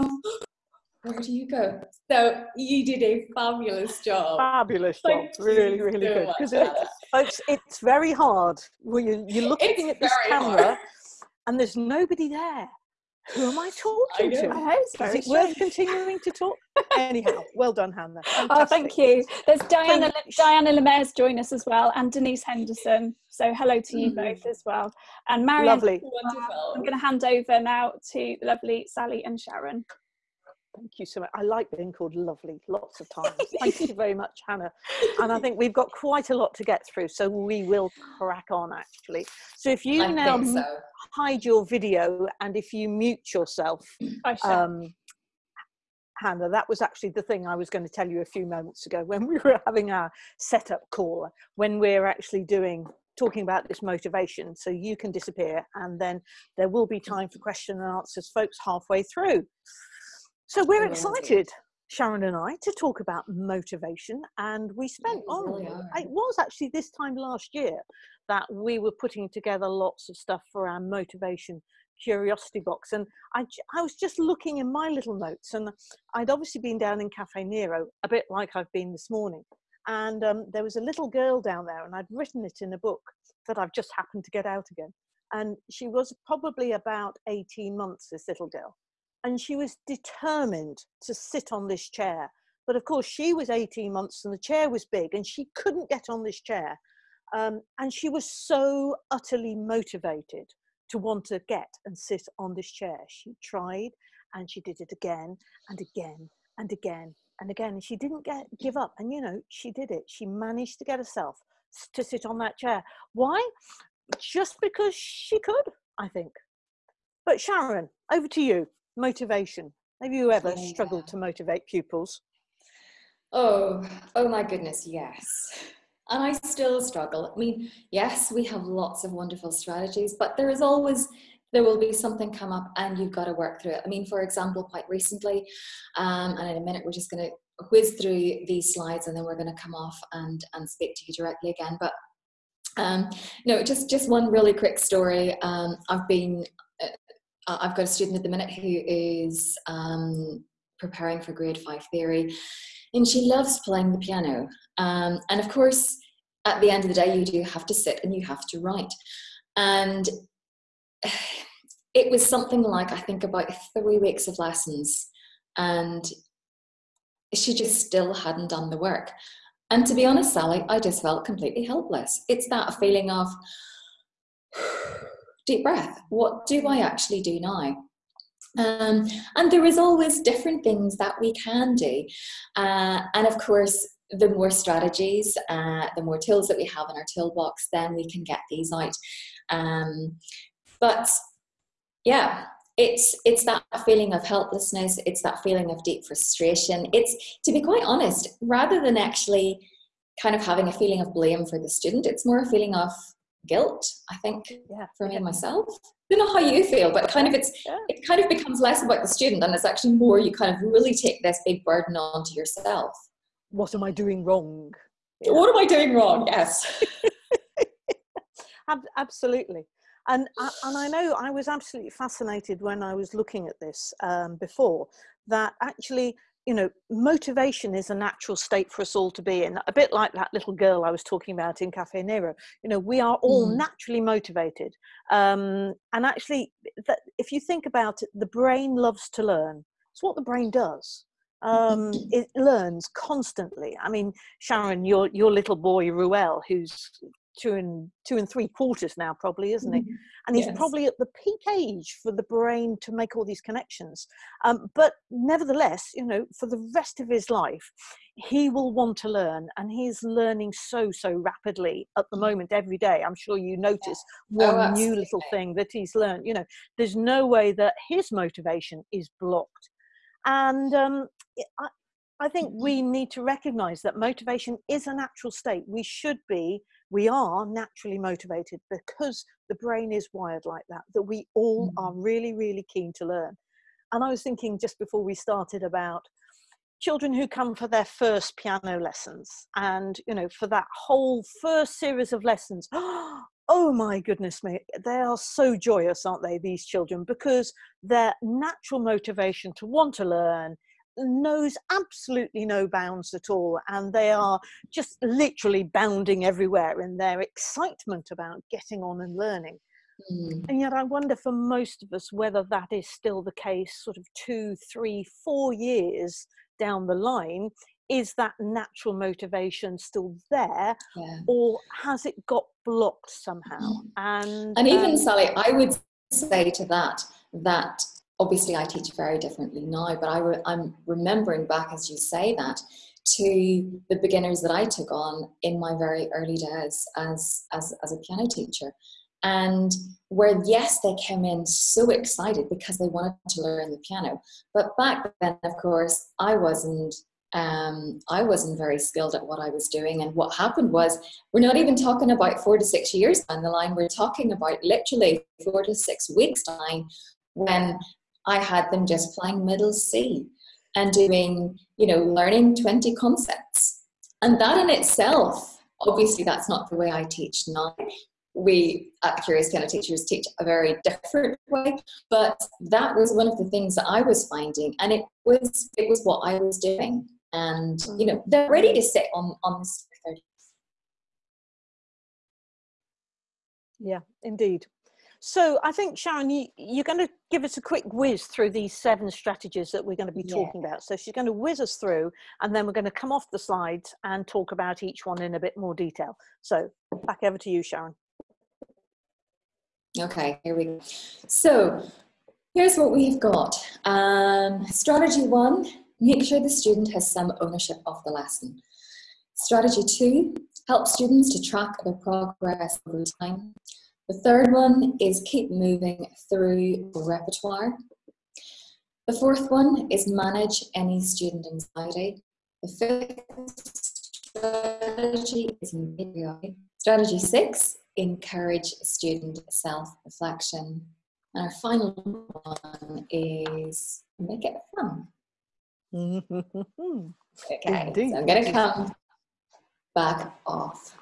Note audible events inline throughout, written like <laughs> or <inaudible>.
<laughs> where do you go? So you did a fabulous job. Fabulous job. Thank really, really so good. Because it's, it's, it's very hard. Well, you, you're looking It's at this camera hard. and there's nobody there. Who am I talking know. to? I it's Is it worth continuing to talk? Anyhow, well done, Hannah. <laughs> Oh, thank you. There's Diana Thank- Diana Lemaire's join us as well, and Denise Henderson. So hello to you Mhm. both as well. And Marion, Lovely. I'm going to hand over now to lovely Sally and Sharon. Thank you so much. I like being called lovely lots of times. <laughs> Thank you very much, Hannah. And I think we've got quite a lot to get through, so we will crack on actually. So if you I now so. hide your video and if you mute yourself, <clears throat> um, Hannah, that was actually the thing I was going to tell you a few moments ago when we were having our setup call, when we're actually doing talking about this motivation. So you can disappear, and then there will be time for question and answers, folks, halfway through. So we're excited, Sharon and I, to talk about motivation, and we spent we oh, really it. was actually this time last year that we were putting together lots of stuff for our motivation curiosity box and I, I was just looking in my little notes and i'd obviously been down in cafe nero a bit like i've been this morning and um, there was a little girl down there and i'd written it in a book that i've just happened to get out again and she was probably about 18 months this little girl and she was determined to sit on this chair but of course she was 18 months and the chair was big and she couldn't get on this chair um, and she was so utterly motivated to want to get and sit on this chair. She tried and she did it again and again and again and again. And she didn't get give up. And you know, she did it. She managed to get herself to sit on that chair. Why? Just because she could, I think. But Sharon, over to you. Motivation. Have you ever Yeah. struggled to motivate pupils? Oh, oh my goodness, yes. And I still struggle. I mean, yes, we have lots of wonderful strategies, but there is always there will be something come up and you've got to work through it. I mean, for example, quite recently, um, and in a minute we're just going to whiz through these slides and then we're going to come off and and speak to you directly again. But um, no, just just one really quick story. Um, I've been uh, I've got a student at the minute who is um, preparing for grade five theory, and she loves playing the piano. Um, and of course, at the end of the day, you do have to sit and you have to write. And it was something like I think about three weeks of lessons, and she just still hadn't done the work. And to be honest, Sally, I just felt completely helpless. It's that feeling of deep breath. What do I actually do now? Um, and there is always different things that we can do. Uh, and of course, the more strategies, uh, the more tools that we have in our toolbox, then we can get these out. Um, but yeah, it's it's that feeling of helplessness. It's that feeling of deep frustration. It's to be quite honest, rather than actually kind of having a feeling of blame for the student, it's more a feeling of guilt. I think Yeah. for me and myself. I don't know how you feel, but kind of it's Yeah. it kind of becomes less about the student and it's actually more you kind of really take this big burden onto yourself. What am I doing wrong? Yeah. What am I doing wrong? Yes. <laughs> Absolutely. And, and I know I was absolutely fascinated when I was looking at this um, before that actually, you know, motivation is a natural state for us all to be in. A bit like that little girl I was talking about in Cafe Nero. You know, we are all Mm. naturally motivated. Um, and actually, that, if you think about it, the brain loves to learn. It's what the brain does. Um, it learns constantly. I mean, Sharon, your your little boy Ruel, who's two and two and three quarters now, probably, isn't he? And he's Yes. probably at the peak age for the brain to make all these connections. Um, but nevertheless, you know, for the rest of his life, he will want to learn, and he's learning so so rapidly at the moment every day. I'm sure you notice one new little thing that he's learned. You know, there's no way that his motivation is blocked, and um, I, I think we need to recognize that motivation is a natural state. We should be, we are naturally motivated because the brain is wired like that, that we all Mm. are really, really keen to learn. And I was thinking just before we started about children who come for their first piano lessons and you know for that whole first series of lessons <gasps> oh my goodness me, they are so joyous, aren't they, these children? Because their natural motivation to want to learn knows absolutely no bounds at all. And they are just literally bounding everywhere in their excitement about getting on and learning. Mm. And yet, I wonder for most of us whether that is still the case, sort of two, three, four years down the line, is that natural motivation still there yeah. or has it got blocked somehow mm. and and even um, sally i would say to that that obviously i teach very differently now but I i'm remembering back as you say that to the beginners that i took on in my very early days as as, as a piano teacher. And where yes they came in so excited because they wanted to learn the piano. But back then of course i wasn't um, I wasn't very skilled at what I was doing. And what happened was, we're not even talking about four to six years down the line, we're talking about literally four to six weeks down when I had them just playing middle C and doing, you know, learning 20 concepts. And that in itself, obviously, that's not the way I teach now. We at Curious Piano Teachers teach a very different way, but that was one of the things that I was finding, and it was it was what I was doing and you know they're ready to sit on on this 30. yeah indeed so i think sharon you, you're going to give us a quick whiz through these seven strategies that we're going to be talking about. So she's going to whiz us through and then we're going to come off the slides and talk about each one in a bit more detail. So back over to you sharon. Okay here we go. So here's what we've got. Um, strategy one Make sure the student has some ownership of the lesson. Strategy two, help students to track their progress over time. The third one is keep moving through repertoire. The fourth one is manage any student anxiety. The fifth strategy is Strategy six, encourage student self-reflection. And our final one is make it fun. <laughs> okay, Indeed. so I'm going to come back off.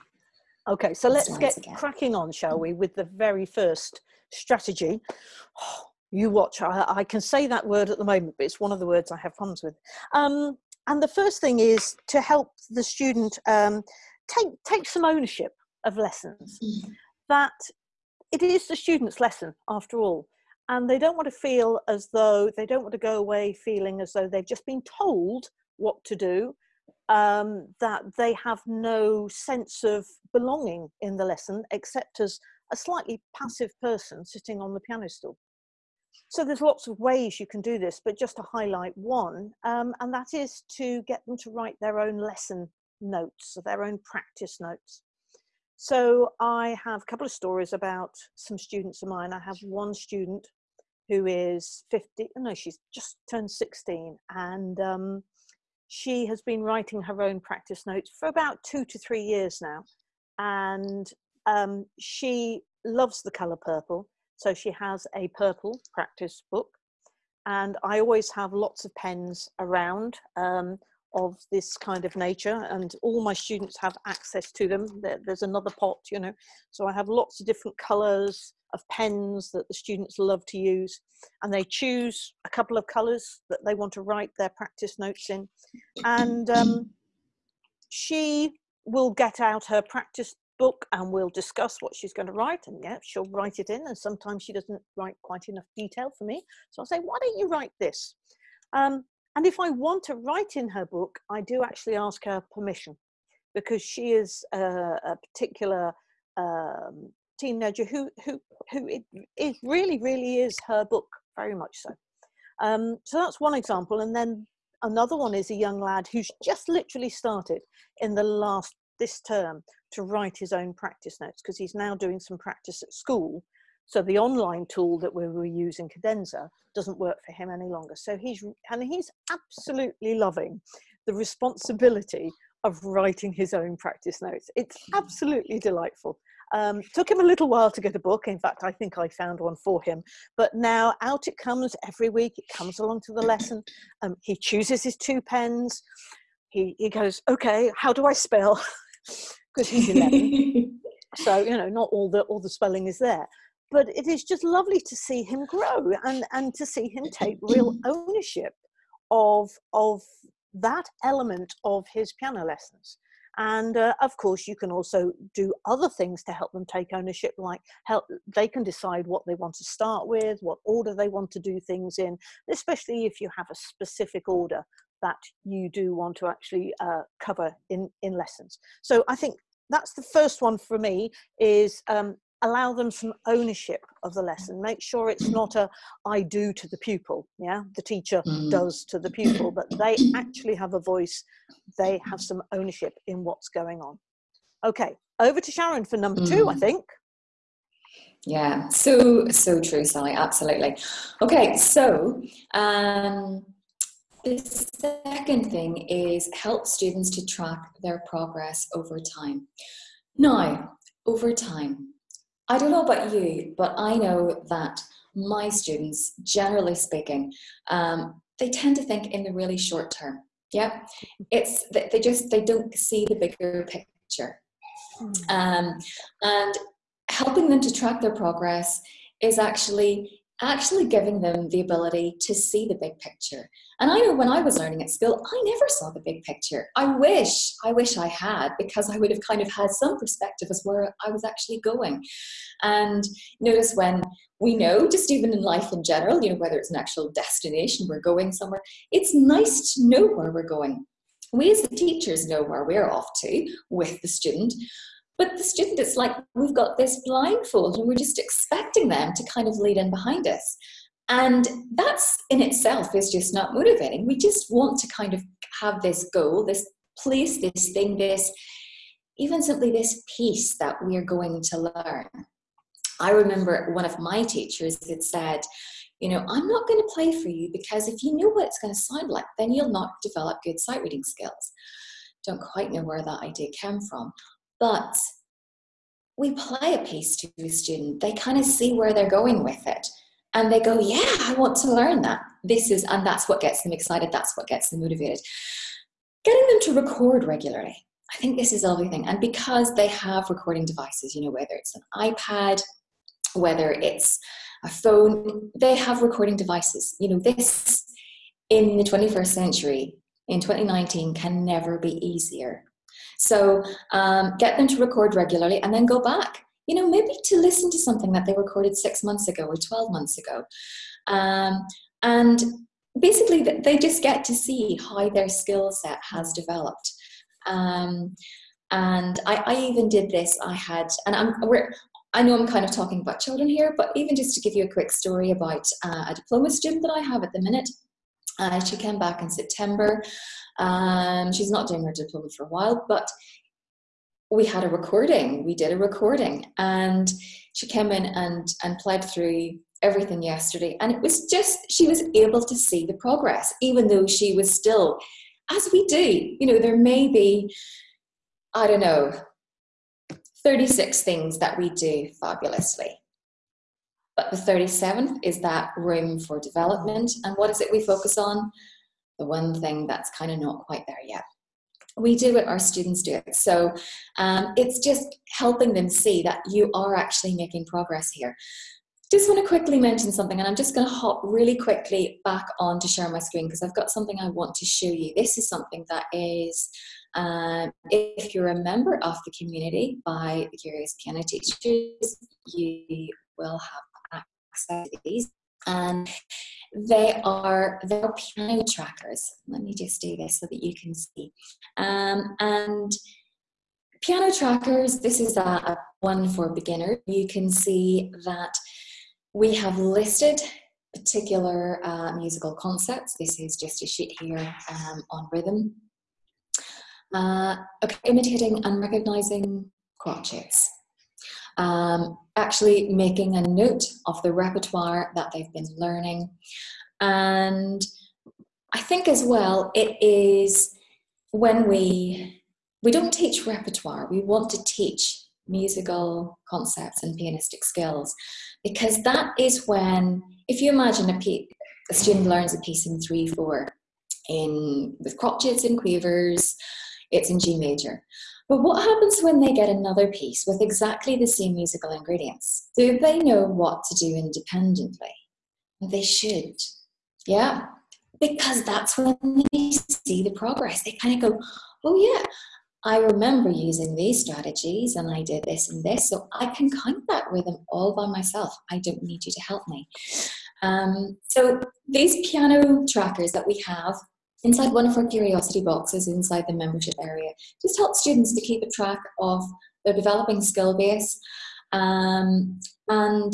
Okay, so let's get again. cracking on, shall we, with the very first strategy. Oh, you watch, I, I, can say that word at the moment, but it's one of the words I have problems with. Um, and the first thing is to help the student um, take, take some ownership of lessons. Mm. That it is the student's lesson after all and they don't want to feel as though they don't want to go away feeling as though they've just been told what to do um, that they have no sense of belonging in the lesson except as a slightly passive person sitting on the piano stool so there's lots of ways you can do this but just to highlight one um, and that is to get them to write their own lesson notes their own practice notes so I have a couple of stories about some students of mine. I have one student who is 50, no, she's just turned 16, and um, she has been writing her own practice notes for about two to three years now. And um, she loves the colour purple, so she has a purple practice book. And I always have lots of pens around. Um, of this kind of nature and all my students have access to them there's another pot you know so i have lots of different colors of pens that the students love to use and they choose a couple of colors that they want to write their practice notes in. And um, she will get out her practice book and we'll discuss what she's going to write and yeah she'll write it in and sometimes she doesn't write quite enough detail for me so i'll say why don't you write this? Um, and if I want to write in her book, I do actually ask her permission because she is a, a particular um, teenager who, who, who it, it, really, really is her book, very much so. Um, so that's one example. And then another one is a young lad who's just literally started in the last, this term, to write his own practice notes because he's now doing some practice at school so the online tool that we were using, Cadenza, doesn't work for him any longer. So he's, and he's absolutely loving the responsibility of writing his own practice notes. It's <laughs> absolutely delightful. Um, took him a little while to get a book. In fact, I think I found one for him. But now out it comes every week. It comes along to the lesson. Um, he chooses his two pens. He, he goes, okay, how do I spell? <laughs> Because he's 11. so you know not all the all the spelling is there but it is just lovely to see him grow and and to see him take real <clears throat> ownership of of that element of his piano lessons and uh, of course you can also do other things to help them take ownership like help they can decide what they want to start with what order they want to do things in especially if you have a specific order that you do want to actually uh, cover in in lessons. So i think that's the first one for me is um, allow them some ownership of the lesson make sure it's not a i do to the pupil yeah the teacher mm. does to the pupil but they actually have a voice they have some ownership in what's going on okay over to sharon for number mm. two i mm. think yeah so so true sally absolutely okay so um the second thing is help students to track their progress over time now over time I don't know about you, but I know that my students, generally speaking, um, they tend to think in the really short term. Yeah, it's they just they don't see the bigger picture, hmm. um, and helping them to track their progress is actually actually giving them the ability to see the big picture. And I know when I was learning at school, I never saw the big picture. I wish, I wish I had, because I would have kind of had some perspective as where I was actually going. And notice when we know, just even in life in general, you know, whether it's an actual destination, we're going somewhere, it's nice to know where we're going. We as the teachers know where we're off to with the student, but the student, it's like we've got this blindfold and we're just expecting them to kind of lead in behind us. And that's in itself is just not motivating. We just want to kind of have this goal, this place, this thing, this, even simply this piece that we're going to learn. I remember one of my teachers had said, you know, I'm not going to play for you because if you know what it's going to sound like, then you'll not develop good sight reading skills. Don't quite know where that idea came from. But we play a piece to a student, they kind of see where they're going with it. And they go, Yeah, I want to learn that. This is, and that's what gets them excited, that's what gets them motivated. Getting them to record regularly. I think this is everything. And because they have recording devices, you know, whether it's an iPad, whether it's a phone, they have recording devices. You know, this in the 21st century, in 2019, can never be easier so um, get them to record regularly and then go back. You know, maybe to listen to something that they recorded six months ago or 12 months ago. Um, and basically, they just get to see how their skill set has developed. Um, and I, I, even did this. I had, and I'm, we're, I know I'm kind of talking about children here, but even just to give you a quick story about uh, a diploma student that I have at the minute. Uh, she came back in September um, she's not doing her diploma for a while, but we had a recording. We did a recording, and she came in and and played through everything yesterday, and it was just she was able to see the progress, even though she was still, as we do. You know, there may be, I don't know, 36 things that we do fabulously. But the 37th is that room for development. And what is it we focus on? The one thing that's kind of not quite there yet. We do it, our students do it. So um, it's just helping them see that you are actually making progress here. Just want to quickly mention something, and I'm just going to hop really quickly back on to share my screen because I've got something I want to show you. This is something that is, um, if you're a member of the community by the Curious Piano Teachers, you will have access to these. And they are they're piano trackers. Let me just do this so that you can see. Um, and piano trackers, this is a, one for beginners. You can see that we have listed particular uh, musical concepts. This is just a sheet here um, on rhythm. Uh, okay, imitating and recognizing crotchets um, actually making a note of the repertoire that they've been learning. And I think as well, it is when we, we don't teach repertoire, we want to teach musical concepts and pianistic skills because that is when, if you imagine a, a student learns a piece in 3-4 in with crotchets and quavers, it's in G major. But what happens when they get another piece with exactly the same musical ingredients? Do they know what to do independently? They should. Yeah. Because that's when they see the progress. They kind of go, oh, yeah, I remember using these strategies and I did this and this. So I can count that rhythm all by myself. I don't need you to help me. Um, so these piano trackers that we have inside one of our curiosity boxes inside the membership area. Just help students to keep a track of their developing skill base. Um, and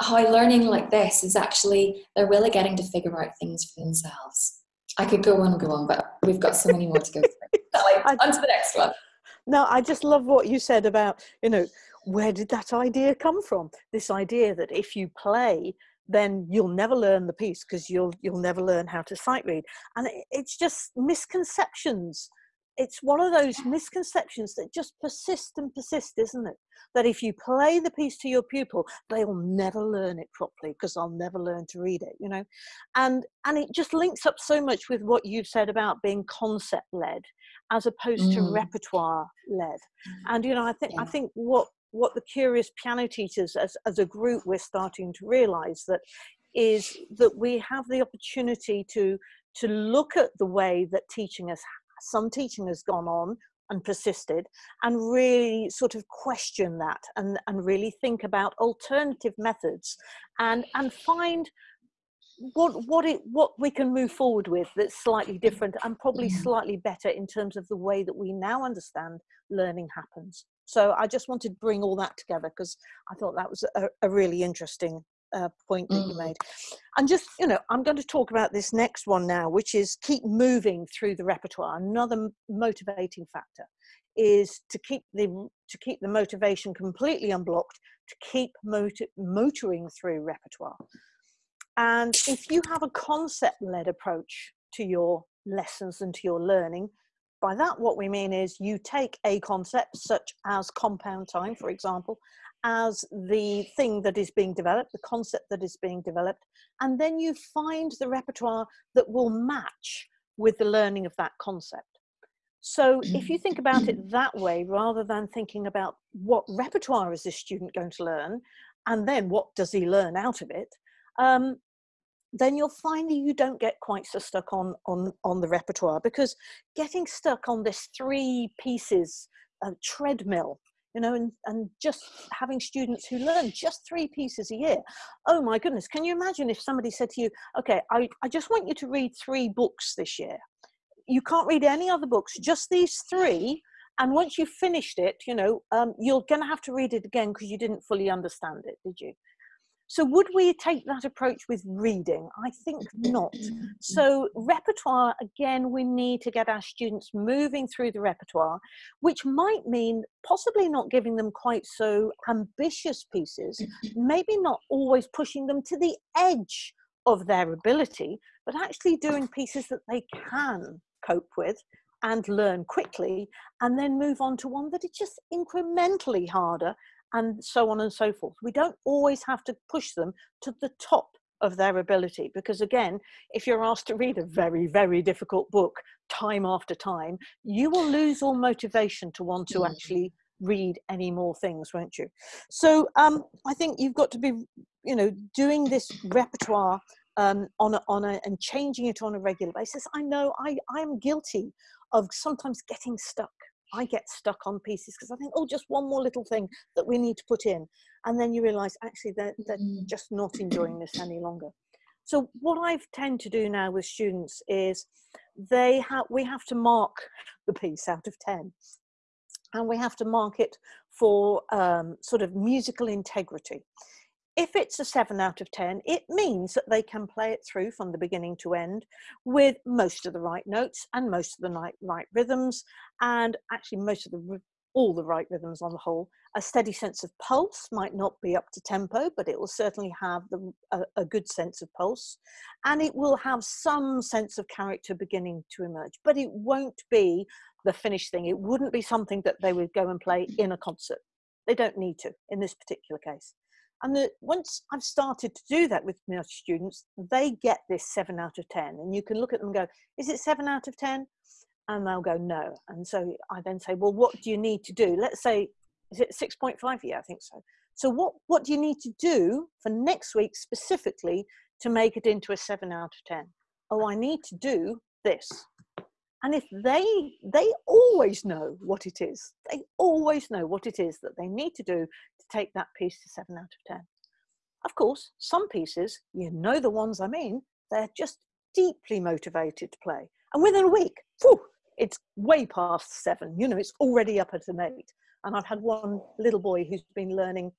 how learning like this is actually they're really getting to figure out things for themselves. I could go on and go on but we've got so many more to go through. <laughs> On to the next one. No i just love what you said about you know where did that idea come from? This idea that if you play then you'll never learn the piece because you'll you'll never learn how to sight read. And it, it's just misconceptions. It's one of those misconceptions that just persist and persist isn't it? That if you play the piece to your pupil they'll never learn it properly because they'll never learn to read it you know? And and it just links up so much with what you've said about being concept led as opposed mm. to repertoire led and you know i think yeah. i think what what the curious piano teachers as, as a group we're starting to realize that is that we have the opportunity to to look at the way that teaching has some teaching has gone on and persisted and really sort of question that and, and really think about alternative methods and and find what what it what we can move forward with that's slightly different and probably mm-hmm. slightly better in terms of the way that we now understand learning happens so I just wanted to bring all that together because I thought that was a, a really interesting uh, point that mm. you made. And just, you know, I'm going to talk about this next one now, which is keep moving through the repertoire. Another motivating factor is to keep the to keep the motivation completely unblocked, to keep motor, motoring through repertoire. And if you have a concept-led approach to your lessons and to your learning, by that, what we mean is you take a concept such as compound time, for example, as the thing that is being developed, the concept that is being developed, and then you find the repertoire that will match with the learning of that concept. So if you think about it <clears throat> that way, rather than thinking about what repertoire is this student going to learn, and then what does he learn out of it, um, then you'll find that you don't get quite so stuck on on on the repertoire because getting stuck on this three pieces uh, treadmill you know and and just having students who learn just three pieces a year oh my goodness can you imagine if somebody said to you okay i, I just want you to read three books this year. You can't read any other books just these three and once you've finished it you know um, you're going to have to read it again because you didn't fully understand it did you so, would we take that approach with reading? I think not. Mm-hmm. So, repertoire again, we need to get our students moving through the repertoire, which might mean possibly not giving them quite so ambitious pieces, mm-hmm. maybe not always pushing them to the edge of their ability, but actually doing pieces that they can cope with and learn quickly, and then move on to one that is just incrementally harder and so on and so forth. We don't always have to push them to the top of their ability because again if you're asked to read a very very difficult book time after time you will lose all motivation to want to mm. actually read any more things won't you so um, i think you've got to be you know doing this repertoire um, on a, on a and changing it on a regular basis i know i i am guilty of sometimes getting stuck I get stuck on pieces because I think, oh, just one more little thing that we need to put in. And then you realize actually they're, they're mm. just not enjoying this any longer. So what I've tend to do now with students is they have we have to mark the piece out of 10 and we have to mark it for um, sort of musical integrity. If it's a 7 out of 10, it means that they can play it through from the beginning to end with most of the right notes and most of the right, rhythms, and actually most of the all the right rhythms on the whole. A steady sense of pulse might not be up to tempo, but it will certainly have the, a, a, good sense of pulse. And it will have some sense of character beginning to emerge, but it won't be the finished thing. It wouldn't be something that they would go and play in a concert. They don't need to in this particular case. And once I've started to do that with my students, they get this seven out of 10. And you can look at them and go, is it seven out of 10? and they'll go no. And so i then say well what do you need to do? Let's say is it 6.5 yeah i think so. So what what do you need to do for next week specifically to make it into a 7 out of 10 oh i need to do this and if they they always know what it is they always know what it is that they need to do to take that piece to 7 out of 10 of course some pieces you know the ones i mean they're just deeply motivated to play. And within a week whew, it's way past seven. You know it's already up at an eight. And i've had one little boy who's been learning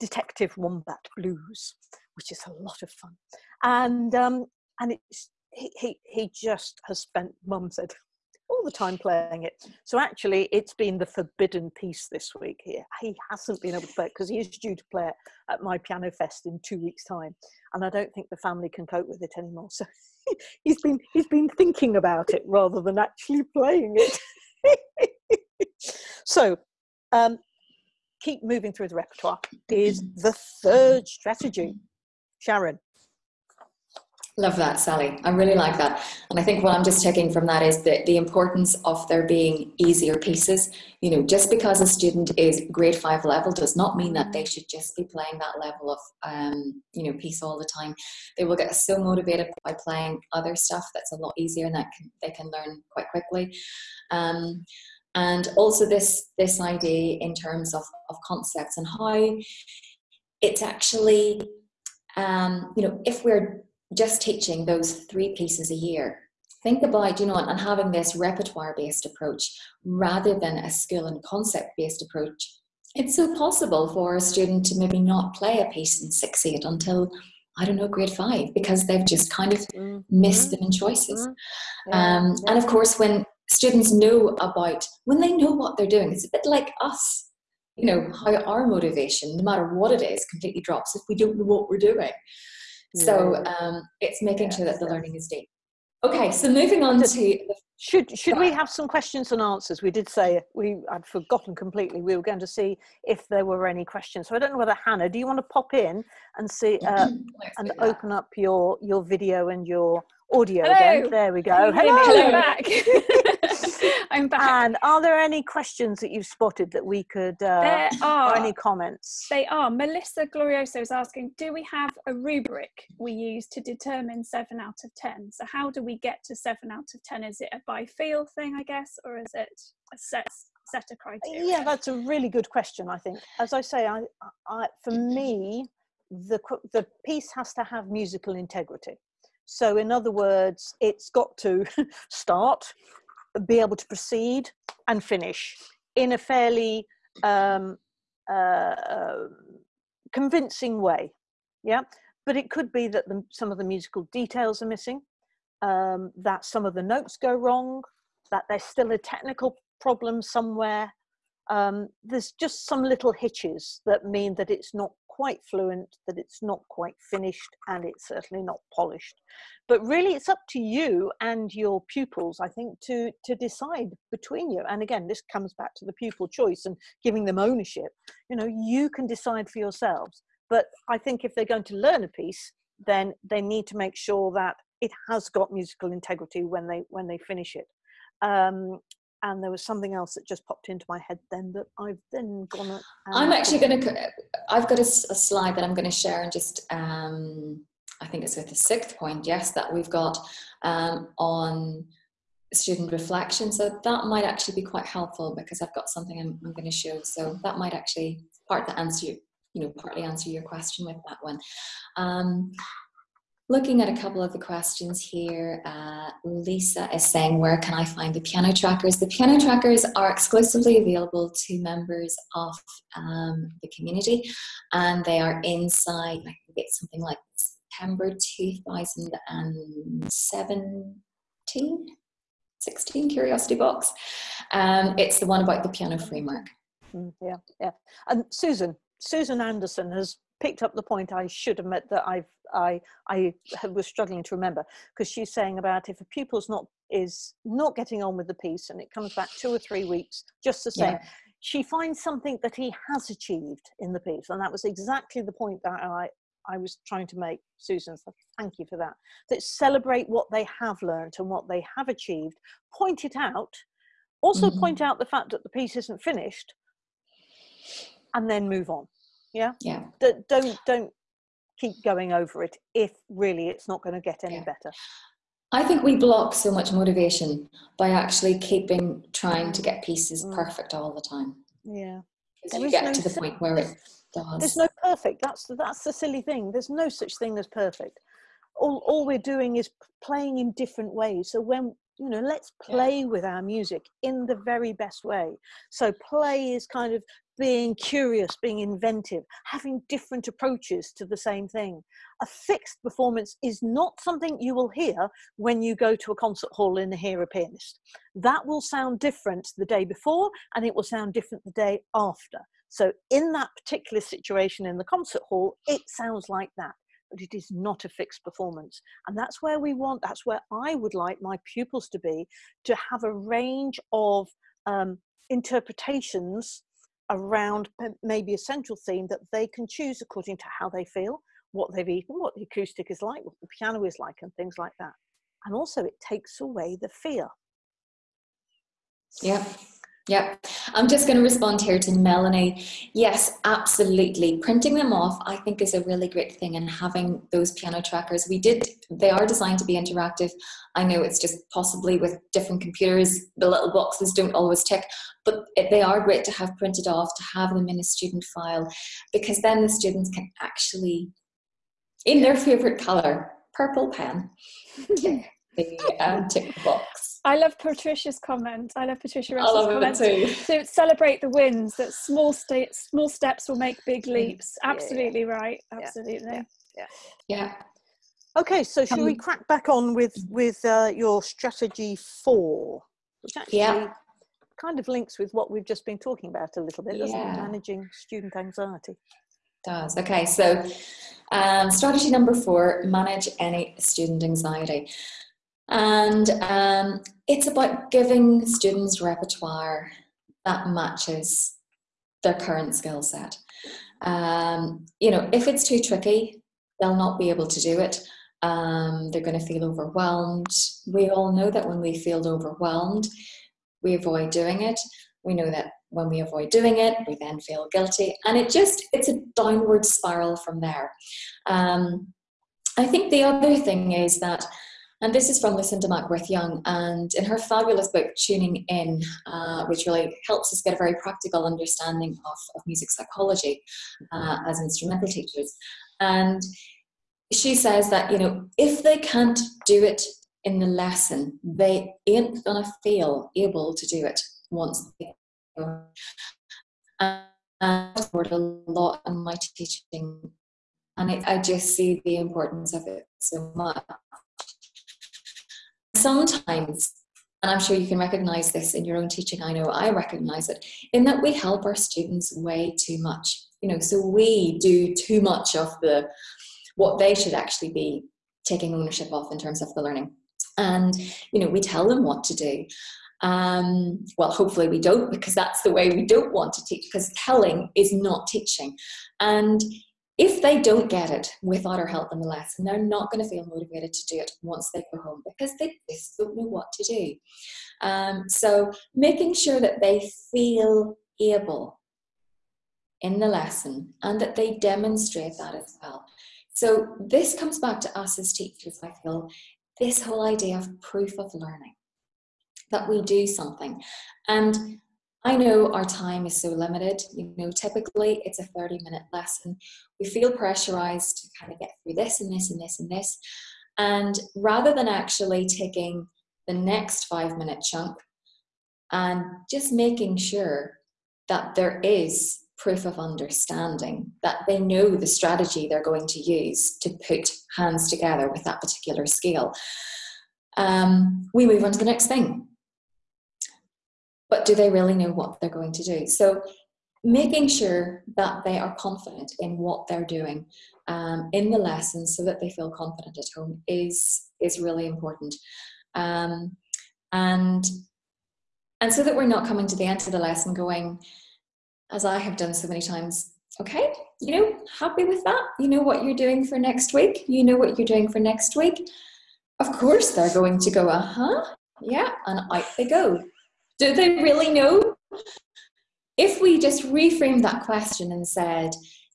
detective wombat blues which is a lot of fun. And um and it's he, he, he just has spent, mum said, all the time playing it. So actually, it's been the forbidden piece this week here. He hasn't been able to play it because he is due to play it at my piano fest in two weeks' time, and I don't think the family can cope with it anymore. So <laughs> he's been he's been thinking about it rather than actually playing it. <laughs> so. Um, keep moving through the repertoire is the third strategy. Sharon. Love that, Sally. I really like that. And I think what I'm just taking from that is that the importance of there being easier pieces. You know, just because a student is grade five level does not mean that they should just be playing that level of, um, you know, piece all the time. They will get so motivated by playing other stuff that's a lot easier and that can, they can learn quite quickly. Um, and also this, this idea in terms of, of concepts and how it's actually, um, you know, if we're just teaching those three pieces a year. Think about, you know, and having this repertoire based approach rather than a skill and concept based approach. It's so possible for a student to maybe not play a piece in 6 8 until, I don't know, grade 5 because they've just kind of mm-hmm. missed them in choices. Mm-hmm. Um. And of course, when students know about, when they know what they're doing, it's a bit like us you know how our motivation no matter what it is completely drops if we don't know what we're doing so um, it's making sure that the learning is deep. Okay, so moving on to should should we have some questions and answers? We did say we I'd forgotten completely. We were going to see if there were any questions. So I don't know whether Hannah, do you want to pop in and see <clears throat> uh, and open up your your video and your audio Hello. again? There we go. Hello, Hello back. <laughs> <laughs> I'm back. And are there any questions that you've spotted that we could, uh, there are any comments? They are. Melissa Glorioso is asking, do we have a rubric we use to determine seven out of 10? So how do we get to seven out of 10? Is it a by feel thing, I guess, or is it a set, set of criteria? Yeah, that's a really good question, I think. As I say, I, I, for me, the, the piece has to have musical integrity. So in other words, it's got to <laughs> start, be able to proceed and finish in a fairly um, uh, uh, convincing way. Yeah, but it could be that the, some of the musical details are missing, um, that some of the notes go wrong, that there's still a technical problem somewhere. Um, there's just some little hitches that mean that it's not quite fluent, that it's not quite finished, and it's certainly not polished. But really, it's up to you and your pupils, I think, to, to decide between you. And again, this comes back to the pupil choice and giving them ownership. You know, you can decide for yourselves. But I think if they're going to learn a piece, then they need to make sure that it has got musical integrity when they when they finish it. Um, and there was something else that just popped into my head then that I've then gone. I'm actually going to. I've got a, a, slide that I'm going to share and just. Um, I think it's with the sixth point. Yes, that we've got um, on student reflection. So that might actually be quite helpful because I've got something I'm, I'm going to show. So that might actually part the answer. You know, partly answer your question with that one. Looking at a couple of the questions here, uh, Lisa is saying, where can I find the piano trackers? The piano trackers are exclusively available to members of um, the community and they are inside, I think it's something like September 2017, 16 Curiosity Box. Um, it's the one about the piano framework. Mm, yeah, yeah. And Susan, Susan Anderson has picked up the point I should have met that I've I I was struggling to remember because she's saying about if a pupil's not is not getting on with the piece and it comes back two or three weeks just the same. Yeah. She finds something that he has achieved in the piece, and that was exactly the point that I I was trying to make, Susan. So thank you for that. That celebrate what they have learned and what they have achieved, point it out, also mm-hmm. point out the fact that the piece isn't finished, and then move on. Yeah. Yeah. D- don't don't keep going over it if really it's not going to get any yeah. better. I think we block so much motivation by actually keeping trying to get pieces mm. perfect all the time. Yeah. Because you get no to the point where it does. There's no perfect. That's that's the silly thing. There's no such thing as perfect. All all we're doing is playing in different ways. So when you know, let's play yeah. with our music in the very best way. So play is kind of being curious, being inventive, having different approaches to the same thing. A fixed performance is not something you will hear when you go to a concert hall and hear a pianist. That will sound different the day before and it will sound different the day after. So, in that particular situation in the concert hall, it sounds like that. But it is not a fixed performance. And that's where we want, that's where I would like my pupils to be to have a range of um, interpretations around maybe a central theme that they can choose according to how they feel, what they've eaten, what the acoustic is like, what the piano is like, and things like that. And also, it takes away the fear. Yeah. Yeah, I'm just going to respond here to Melanie. Yes, absolutely. Printing them off, I think, is a really great thing, and having those piano trackers. We did, they are designed to be interactive. I know it's just possibly with different computers, the little boxes don't always tick, but they are great to have printed off, to have them in a student file, because then the students can actually, in their favorite color, purple pen, <laughs> the um, tick box. I love Patricia's comment. I love Patricia Russell's love comment. too. To celebrate the wins, that small sta- small steps will make big mm. leaps. Absolutely yeah, yeah. right. Absolutely. Yeah. yeah. yeah. Okay, so should um, we crack back on with with uh, your strategy four, which actually yeah. kind of links with what we've just been talking about a little bit, doesn't it? Managing student anxiety. Does okay. So, um, strategy number four: manage any student anxiety. And um, it's about giving students repertoire that matches their current skill set. Um, you know, if it's too tricky, they'll not be able to do it. Um, they're going to feel overwhelmed. We all know that when we feel overwhelmed, we avoid doing it. We know that when we avoid doing it, we then feel guilty, and it just it's a downward spiral from there. Um, I think the other thing is that and this is from Lucinda Mackworth Young. And in her fabulous book, Tuning In, uh, which really helps us get a very practical understanding of, of music psychology uh, as instrumental teachers. And she says that, you know, if they can't do it in the lesson, they ain't gonna feel able to do it once they go. And I've a lot in my teaching, and I, I just see the importance of it so much sometimes, and I'm sure you can recognize this in your own teaching, I know I recognize it, in that we help our students way too much. You know, so we do too much of the what they should actually be taking ownership of in terms of the learning. And, you know, we tell them what to do. Um, well, hopefully we don't, because that's the way we don't want to teach, because telling is not teaching. And if they don't get it without our help in the lesson, they're not going to feel motivated to do it once they go home because they just don't know what to do. Um, so making sure that they feel able in the lesson and that they demonstrate that as well. So this comes back to us as teachers, I feel, this whole idea of proof of learning, that we do something. And I know our time is so limited. You know, typically it's a 30 minute lesson. We feel pressurized to kind of get through this and this and this and this. And rather than actually taking the next five minute chunk and just making sure that there is proof of understanding, that they know the strategy they're going to use to put hands together with that particular skill, um, we move on to the next thing but do they really know what they're going to do? So making sure that they are confident in what they're doing um, in the lessons so that they feel confident at home is is really important um, and and so that we're not coming to the end of the lesson going as i have done so many times okay, you know, happy with that. You know what you're doing for next week. You know what you're doing for next week. Of course, they're going to go, uh huh, yeah, and out they go. Do they really know? If we just reframe that question and said,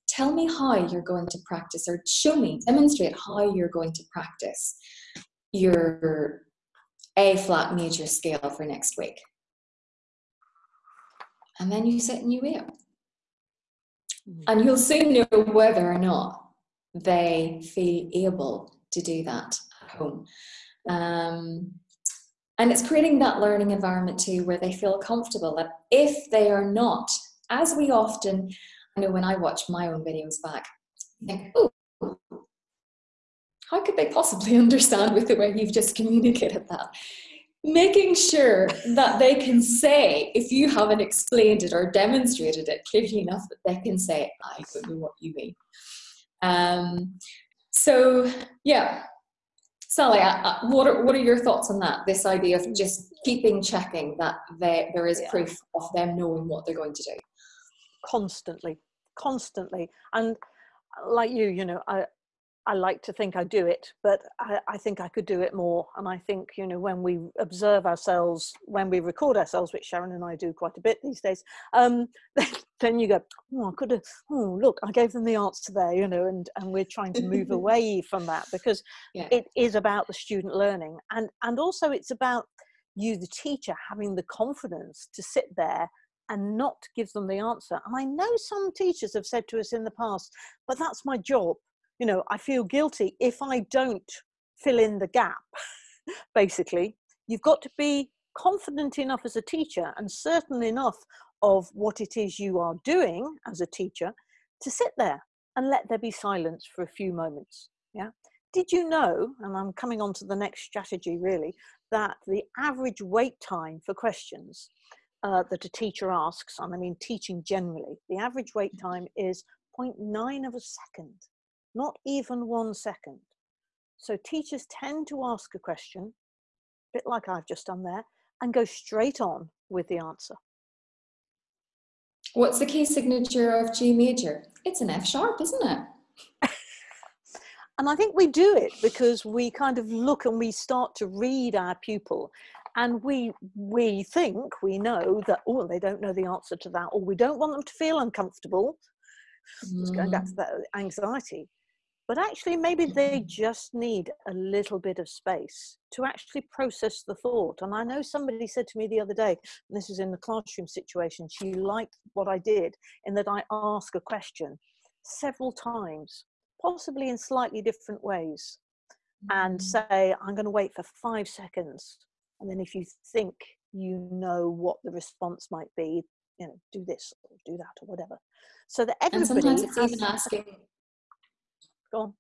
tell me how you're going to practice, or show me, demonstrate how you're going to practice your A flat major scale for next week. And then you sit and you wait. Mm. And you'll soon know whether or not they feel able to do that at home. Um, and it's creating that learning environment too where they feel comfortable that if they are not, as we often, I know when I watch my own videos back, I think, oh, how could they possibly <laughs> understand with the way you've just communicated that? making sure that they can say, if you haven't explained it or demonstrated it clearly enough, that they can say, I don't know what you mean. Um, so, yeah. Sally, uh, uh, what, are, what are your thoughts on that? This idea of just keeping checking that they, there is yeah. proof of them knowing what they're going to do? Constantly, constantly. And like you, you know, I, I like to think I do it, but I, I, think I could do it more. And I think, you know, when we observe ourselves, when we record ourselves, which Sharon and I do quite a bit these days, um, <laughs> then you go, oh, I could have, oh, look, I gave them the answer there, you know, and, and we're trying to move <laughs> away from that because yeah. it is about the student learning. And, and also it's about you, the teacher, having the confidence to sit there and not give them the answer. And I know some teachers have said to us in the past, but that's my job you know, I feel guilty if I don't fill in the gap, <laughs> basically. You've got to be confident enough as a teacher and certain enough of what it is you are doing as a teacher to sit there and let there be silence for a few moments. Yeah. Did you know, and I'm coming on to the next strategy really, that the average wait time for questions uh, that a teacher asks, and I mean teaching generally, the average wait time is 0.9 of a second not even one second. So teachers tend to ask a question, a bit like I've just done there, and go straight on with the answer. What's the key signature of G major? It's an F sharp, isn't it? <laughs> and I think we do it because we kind of look and we start to read our pupil and we we think we know that oh they don't know the answer to that or we don't want them to feel uncomfortable mm. just going back to mm. that anxiety but actually maybe they just need a little bit of space to actually process the thought and i know somebody said to me the other day and this is in the classroom situation she liked what i did in that i ask a question several times possibly in slightly different ways and mm-hmm. say i'm going to wait for five seconds and then if you think you know what the response might be you know do this or do that or whatever so that everybody and sometimes it's even asking Go on.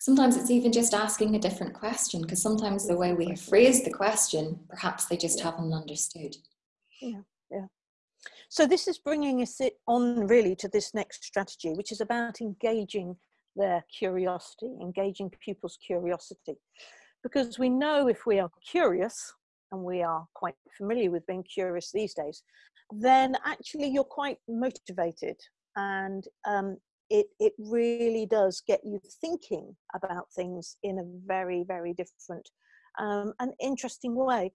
Sometimes it's even just asking a different question because sometimes the way we have phrased the question, perhaps they just haven't understood. Yeah, yeah. So this is bringing us on really to this next strategy, which is about engaging their curiosity, engaging pupils' curiosity. Because we know if we are curious, and we are quite familiar with being curious these days, then actually you're quite motivated and um, it, it really does get you thinking about things in a very, very different um, and interesting way.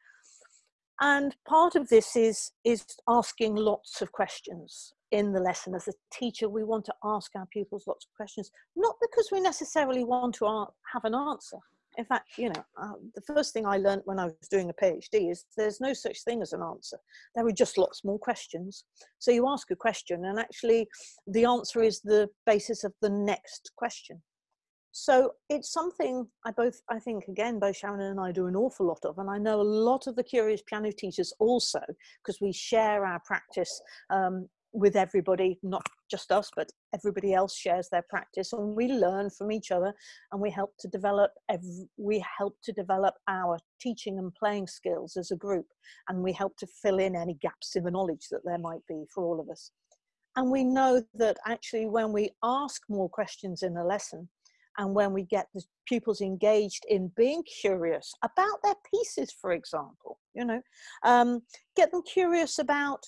And part of this is, is asking lots of questions in the lesson. As a teacher, we want to ask our pupils lots of questions, not because we necessarily want to have an answer, in fact, you know, uh, the first thing I learned when I was doing a PhD is there's no such thing as an answer. There are just lots more questions. So you ask a question, and actually, the answer is the basis of the next question. So it's something I both, I think, again, both Sharon and I do an awful lot of, and I know a lot of the curious piano teachers also, because we share our practice um, with everybody, not just us, but everybody else shares their practice and we learn from each other and we help to develop, every, we help to develop our teaching and playing skills as a group and we help to fill in any gaps in the knowledge that there might be for all of us. And we know that actually when we ask more questions in a lesson and when we get the pupils engaged in being curious about their pieces, for example, you know, um, get them curious about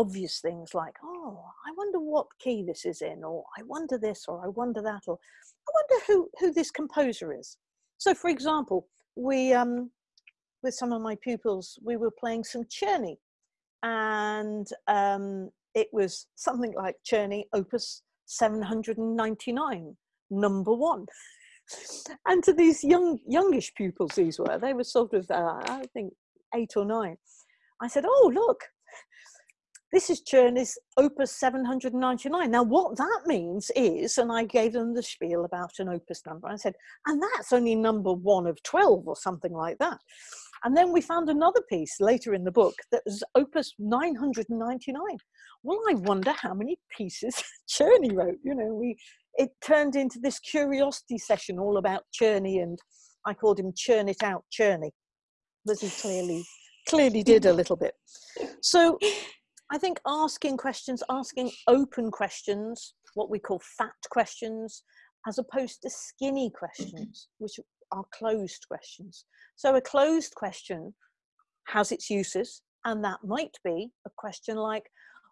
obvious things like, oh, I wonder what key this is in, or I wonder this, or I wonder that, or I wonder who, who this composer is. So, for example, we, um, with some of my pupils, we were playing some Czerny, and um, it was something like Czerny Opus 799, number one. <laughs> and to these young, youngish pupils, these were, they were sort of, uh, I think, eight or nine. I said, oh, look, this is Czerny's Opus 799. Now, what that means is, and I gave them the spiel about an opus number. I said, and that's only number one of 12 or something like that. And then we found another piece later in the book that was Opus 999. Well, I wonder how many pieces <laughs> Czerny wrote. You know, we it turned into this curiosity session all about Czerny, and I called him Churn It Out Czerny, because he clearly clearly did a little bit. So I think asking questions, asking open questions, what we call fat questions, as opposed to skinny questions, <clears throat> which are closed questions. So a closed question has its uses, and that might be a question like,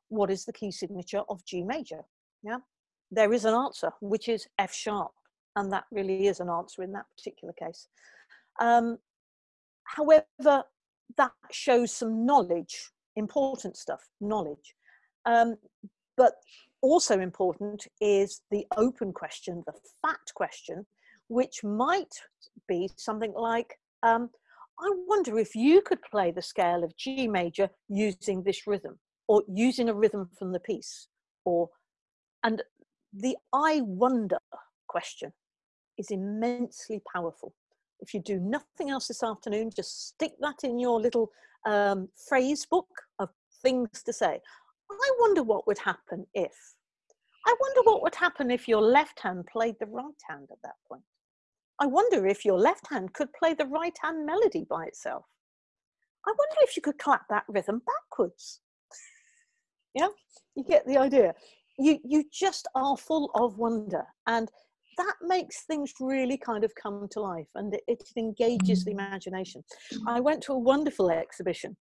what is the key signature of G major? Yeah, there is an answer, which is F sharp, and that really is an answer in that particular case. Um, however, that shows some knowledge important stuff, knowledge. Um, but also important is the open question, the fat question, which might be something like, um, I wonder if you could play the scale of G major using this rhythm or using a rhythm from the piece or and the I wonder question is immensely powerful. If you do nothing else this afternoon, just stick that in your little um, phrase book things to say. I wonder what would happen if. I wonder what would happen if your left hand played the right hand at that point. I wonder if your left hand could play the right hand melody by itself. I wonder if you could clap that rhythm backwards. yeah, you get the idea. You, you just are full of wonder. And that makes things really kind of come to life and it, it engages the mm. imagination. I went to a wonderful exhibition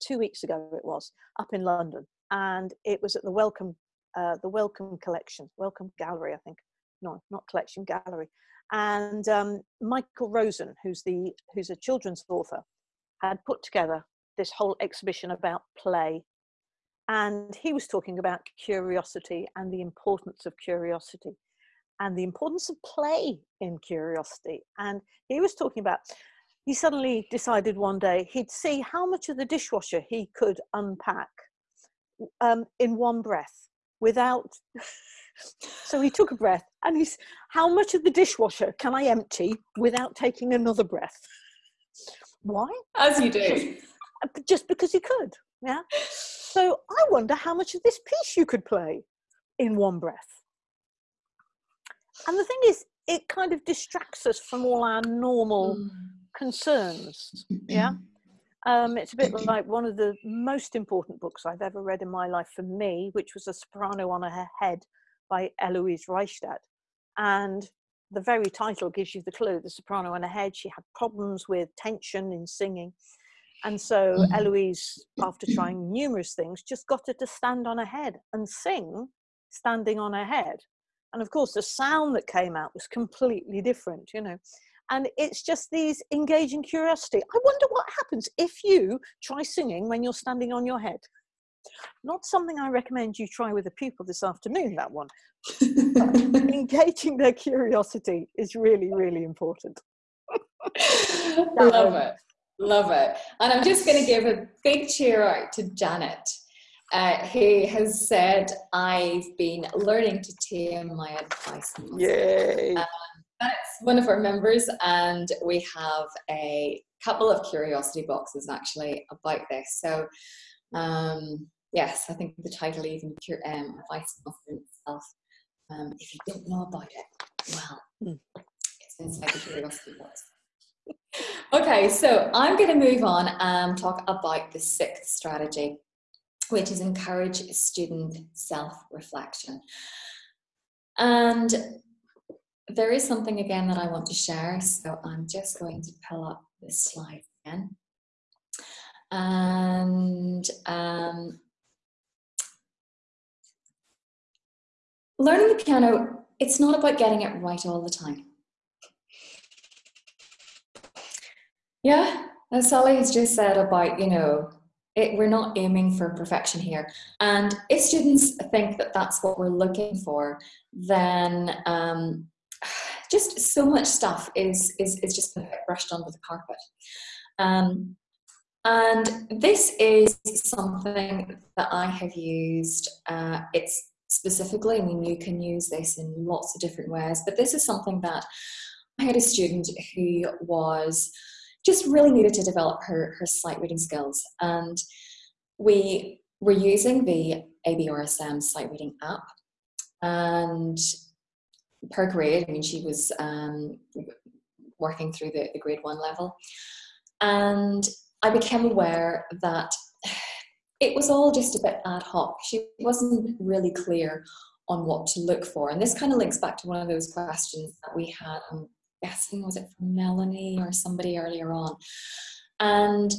two weeks ago, it was up in London, and it was at the Wellcome, uh, the Wellcome Collection, Wellcome Gallery, I think. No, not collection, gallery. And um, Michael Rosen, who's the who's a children's author, had put together this whole exhibition about play and he was talking about curiosity and the importance of curiosity and the importance of play in curiosity. And he was talking about, he suddenly decided one day he'd see how much of the dishwasher he could unpack um, in one breath without. <laughs> so he took a breath and he's, how much of the dishwasher can I empty without taking another breath? Why? As you do. Just because he could. Yeah. So I wonder how much of this piece you could play in one breath and the thing is it kind of distracts us from all our normal mm. Concerns yeah um, it's a bit like one of the most important books I've ever read in my life for me, which was A Soprano on Her Head by Eloise Ristad. And the very title gives you the clue the soprano on her head. She had problems with tension in singing. And so mm. Eloise, after trying numerous things, just got her to stand on her head and sing standing on her head and of course the sound that came out was completely different you know and it's just these engaging curiosity. I wonder what happens if you try singing when you're standing on your head. Not something i recommend you try with a pupil this afternoon that one. <laughs> Engaging their curiosity is really really important. <laughs> Love it. Love it. And i'm just going to give a big cheer out to janet uh, he has said, I've been learning to tame my advice. Yay! Um, that's one of our members, and we have a couple of curiosity boxes actually about this. So, um, yes, I think the title even um, advice itself. Um, if you don't know about it, well, mm. it's inside the curiosity box. okay, so I'm going to move on and talk about the sixth strategy which is encourage student self-reflection. And there is something again that I want to share, so I'm just going to pull up this slide again. And um, learning the piano, it's not about getting it right all the time. Yeah, as Sally has just said about, you know, it, we're not aiming for perfection here. And if students think that that's what we're looking for, then um, just so much stuff is, is, is just brushed under the carpet. Um, and this is something that I have used. Uh, it's specifically, I mean, you can use this in lots of different ways, but this is something that I had a student who was just really needed to develop her, her sight reading skills. And we were using the ABRSM sight reading app. And per grade, I mean, she was um, working through the, the grade one level. And I became aware that it was all just a bit ad hoc. She wasn't really clear on what to look for. And this kind of links back to one of those questions that we had, I'm guessing, was it from Melanie or somebody earlier on? And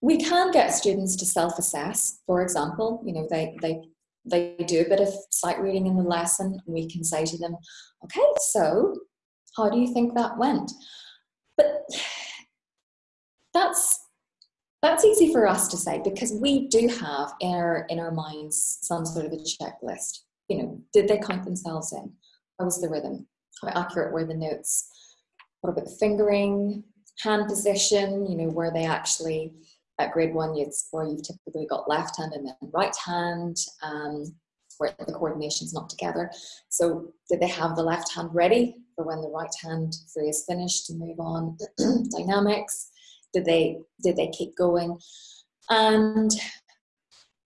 we can get students to self-assess, for example, you know, they, they, they do a bit of sight reading in the lesson. And we can say to them, okay, so how do you think that went? But that's that's easy for us to say because we do have in our in our minds some sort of a checklist. You know, did they count themselves in? How was the rhythm? How accurate were the notes? What about the fingering, hand position? You know, were they actually at grade one? It's where you've typically got left hand and then right hand. Um, where the coordination's not together. So did they have the left hand ready for when the right hand phrase finished to move on? <clears throat> Dynamics did they did they keep going and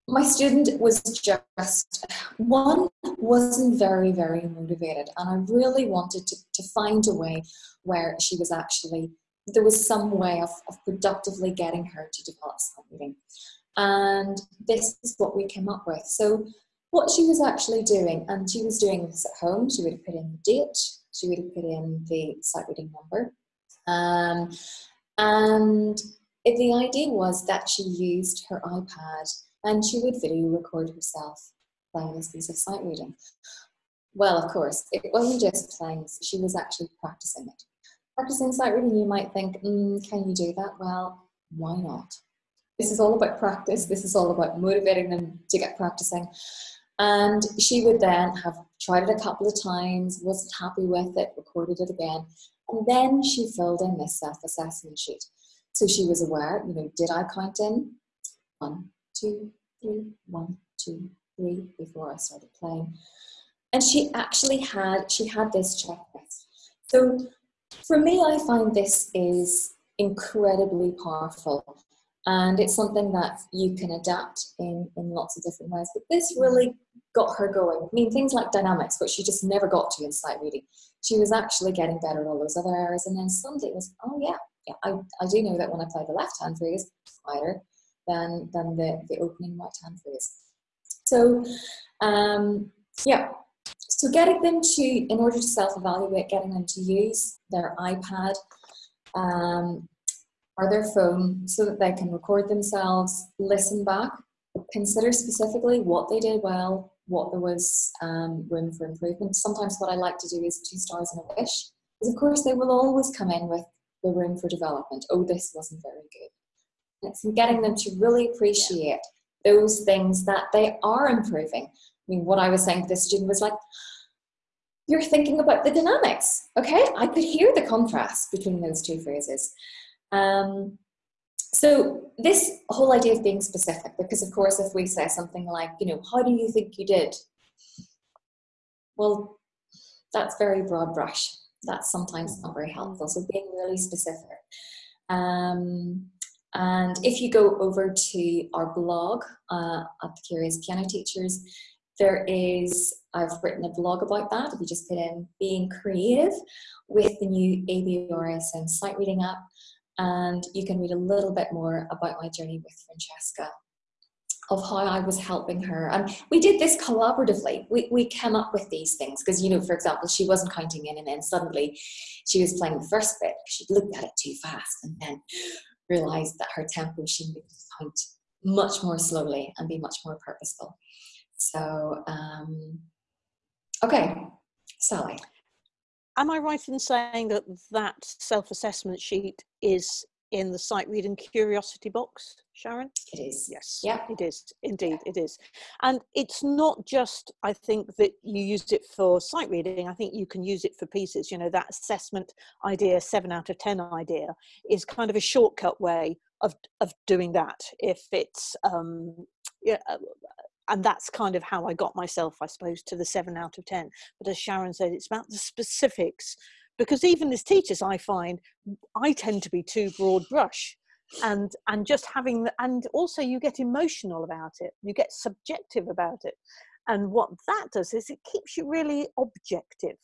my student was just one wasn't very very motivated and i really wanted to, to find a way where she was actually there was some way of, of productively getting her to develop something and this is what we came up with so what she was actually doing and she was doing this at home she would have put in the date she would have put in the sight reading number um, and the idea was that she used her iPad and she would video record herself playing this piece of sight reading. Well, of course, it wasn't just playing, she was actually practicing it. Practicing sight reading, you might think, mm, can you do that? Well, why not? This is all about practice. This is all about motivating them to get practicing. And she would then have tried it a couple of times, wasn't happy with it, recorded it again, and then she filled in this self-assessment sheet. So she was aware, you know, did I count in one, two, three, one, two, three before I started playing? And she actually had, she had this checklist. So for me, I find this is incredibly powerful and it's something that you can adapt in, in lots of different ways. But this really got her going. I mean, things like dynamics, which she just never got to in sight reading. She was actually getting better at all those other areas. And then suddenly it was, oh yeah, yeah, I, I do know that when I play the left hand phrase, quieter than, than the, the opening right hand phrase. So, um, yeah. So getting them to, in order to self-evaluate, getting them to use their iPad um, or their phone so that they can record themselves, listen back, consider specifically what they did well, what there was um, room for improvement. Sometimes what I like to do is two stars and a wish, because of course they will always come in with the room for development. Oh, this wasn't very good. And it's getting them to really appreciate yeah. those things that they are improving. Mean, what I was saying to this student was like, you're thinking about the dynamics, okay? I could hear the contrast between those two phrases. Um, so this whole idea of being specific, because of course, if we say something like, you know, how do you think you did? Well, that's very broad brush. That's sometimes not very helpful. So being really specific. Um, and if you go over to our blog uh, at the Curious Piano Teachers, there is, I've written a blog about that. If you just put in being creative with the new ABRSM sight reading app, and you can read a little bit more about my journey with Francesca of how I was helping her. And we did this collaboratively. We, we came up with these things because, you know, for example, she wasn't counting in and then suddenly she was playing the first bit. Because she'd looked at it too fast and then realized that her tempo, she needed to count much more slowly and be much more purposeful. So, um, Okay, Sally. Am I right in saying that that self-assessment sheet is in the sight reading curiosity box, Sharon? It is. Yes. Yeah. It is. Indeed, it is. And it's not just, I think, that you use it for sight reading. I think you can use it for pieces. You know, that assessment idea, seven out of 10 idea, is kind of a shortcut way of, of doing that. If it's, um, yeah, and that's kind of how I got myself, I suppose, to the seven out of 10. But as Sharon said, it's about the specifics because even as teachers i find i tend to be too broad brush and and just having the, and also you get emotional about it you get subjective about it. And what that does is it keeps you really objective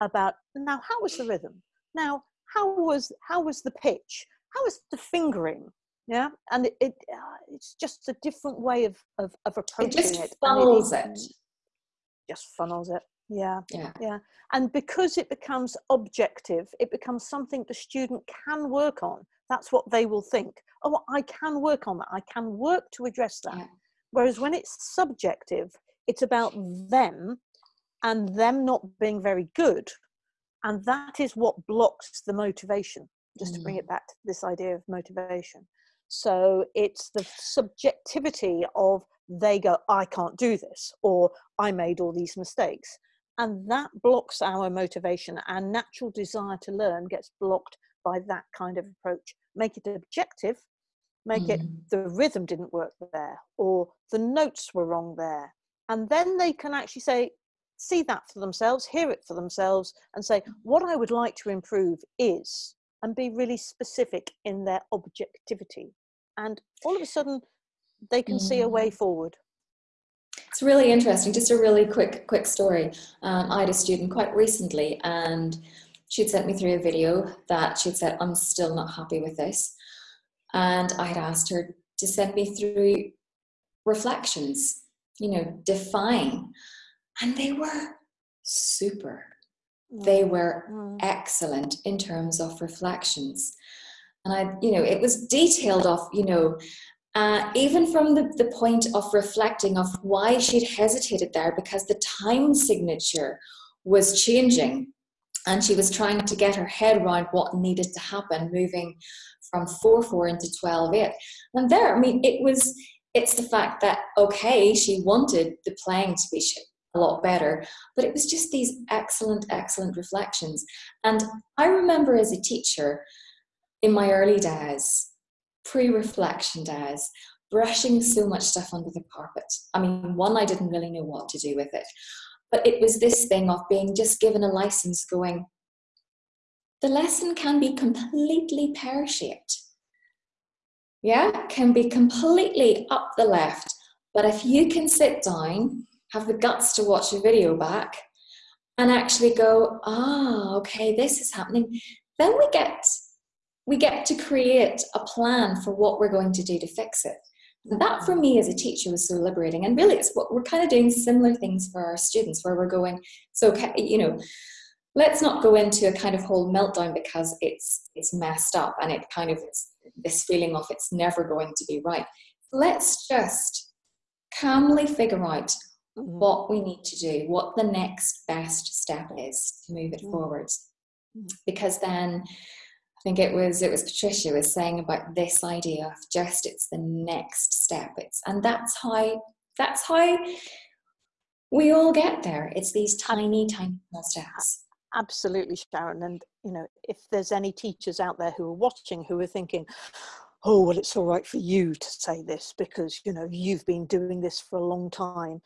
about now how was the rhythm? Now how was how was the pitch? How was the fingering yeah and it, it uh, it's just a different way of of, of approaching it just it funnels it, it just funnels it. Yeah yeah. yeah and because it becomes objective it becomes something the student can work on. That's what they will think oh i can work on that. I can work to address that. Yeah. whereas when it's subjective it's about them and them not being very good and that is what blocks the motivation just to bring Mm. it back to this idea of motivation so it's the subjectivity of they go i can't do this or i made all these mistakes and that blocks our motivation our natural desire to learn gets blocked by that kind of approach make it objective make it Mm. the rhythm didn't work there or the notes were wrong there and then they can actually say see that for themselves hear it for themselves and say what i would like to improve is and be really specific in their objectivity and all of a sudden they can see a way forward It's really interesting. Just a really quick, quick story. Um, I had a student quite recently, and she'd sent me through a video that she'd said, "I'm still not happy with this," and I had asked her to send me through reflections. You know, define, and they were super. They were Mm. excellent in terms of reflections. And I, you know, it was detailed of, you know, uh, even from the, the point of reflecting of why she'd hesitated there because the time signature was changing and she was trying to get her head around what needed to happen moving from 4-4 into 12-8 and there i mean it was it's the fact that okay she wanted the playing to be a lot better. But it was just these excellent excellent reflections. And i remember as a teacher in my early days pre-reflection days brushing so much stuff under the carpet. I mean one i didn't really know what to do with it. But it was this thing of being just given a license going the lesson can be completely pear-shaped. Yeah can be completely up the left. But if you can sit down have the guts to watch a video back and actually go ah okay this is happening. Then we get we get to create a plan for what we're going to do to fix it. That for me as a teacher was so liberating. And really it's what we're kind of doing similar things for our students where we're going so you know let's not go into a kind of whole meltdown because it's it's messed up and it kind of it's this feeling of it's never going to be right. Let's just calmly figure out. What we need to do what the next best step is to move it Mm. forwards Mm. because then I think it was it was Patricia was saying about this idea of just it's the next step. It's and that's how that's how we all get there. It's these tiny, tiny small steps. absolutely sharon and you know if there's any teachers out there who are watching who are thinking oh well it's all right for you to say this because you know you've been doing this for a long time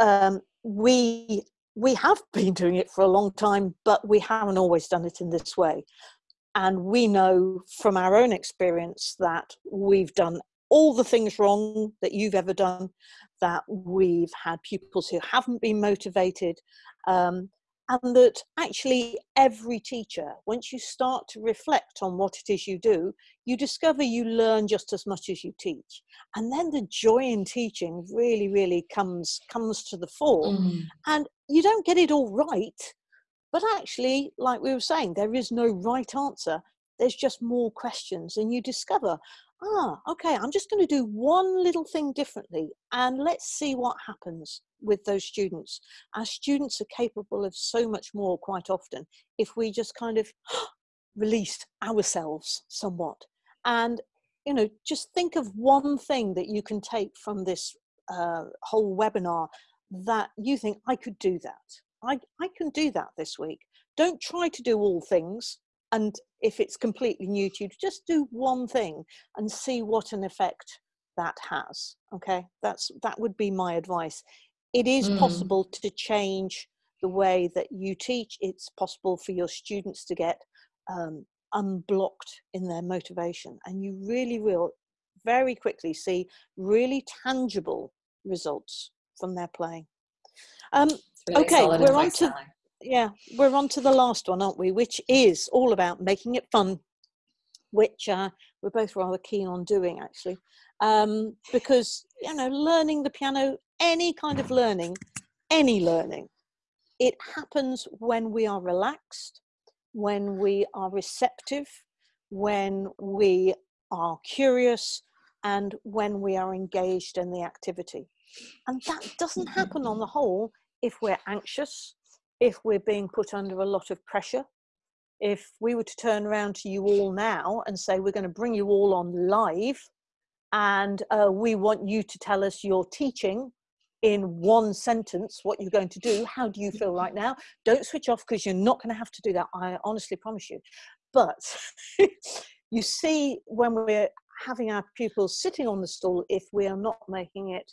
um, we we have <laughs> been doing it for a long time but we haven't always done it in this way. And we know from our own experience that we've done all the things wrong that you've ever done that we've had pupils who haven't been motivated um, and that actually every teacher once you start to reflect on what it is you do you discover you learn just as much as you teach. And then the joy in teaching really really comes comes to the fore. Mm. and you don't get it all right but actually like we were saying there is no right answer there's just more questions and you discover ah okay i'm just going to do one little thing differently and let's see what happens with those students. Our students are capable of so much more quite often if we just kind of <gasps> released ourselves somewhat. And you know just think of one thing that you can take from this uh, whole webinar that you think i could do that. I, I can do that this week. Don't try to do all things and if it's completely new to you just do one thing and see what an effect that has okay? That's that would be my advice. It is mm. possible to change the way that you teach. It's possible for your students to get um, unblocked in their motivation and you really will very quickly see really tangible results from their playing um, really okay we're on to yeah we're on to the last one aren't we? Which is all about making it fun which uh, we're both rather keen on doing actually. Um, because you know learning the piano any kind of learning any learning it happens when we are relaxed when we are receptive when we are curious and when we are engaged in the activity. And that doesn't happen on the whole if we're anxious if we're being put under a lot of pressure. If we were to turn around to you all now and say, we're going to bring you all on live and uh, we want you to tell us your teaching in one sentence what you're going to do, how do you feel right now? Don't switch off because you're not going to have to do that. I honestly promise you. But <laughs> you see, when we're having our pupils sitting on the stool, if we are not making it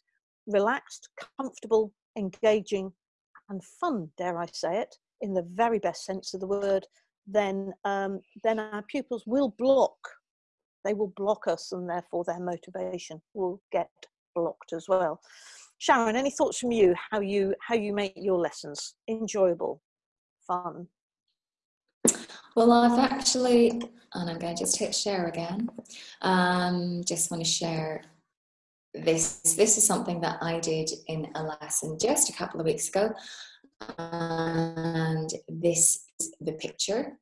relaxed, comfortable, engaging, and fun, dare I say it, in the very best sense of the word, then um, then our pupils will block. They will block us, and therefore their motivation will get blocked as well. Sharon, any thoughts from you? How you how you make your lessons enjoyable, fun? Well, I've actually, and I'm going to just hit share again. Um, just want to share this this is something that I did in a lesson just a couple of weeks ago and this is the picture.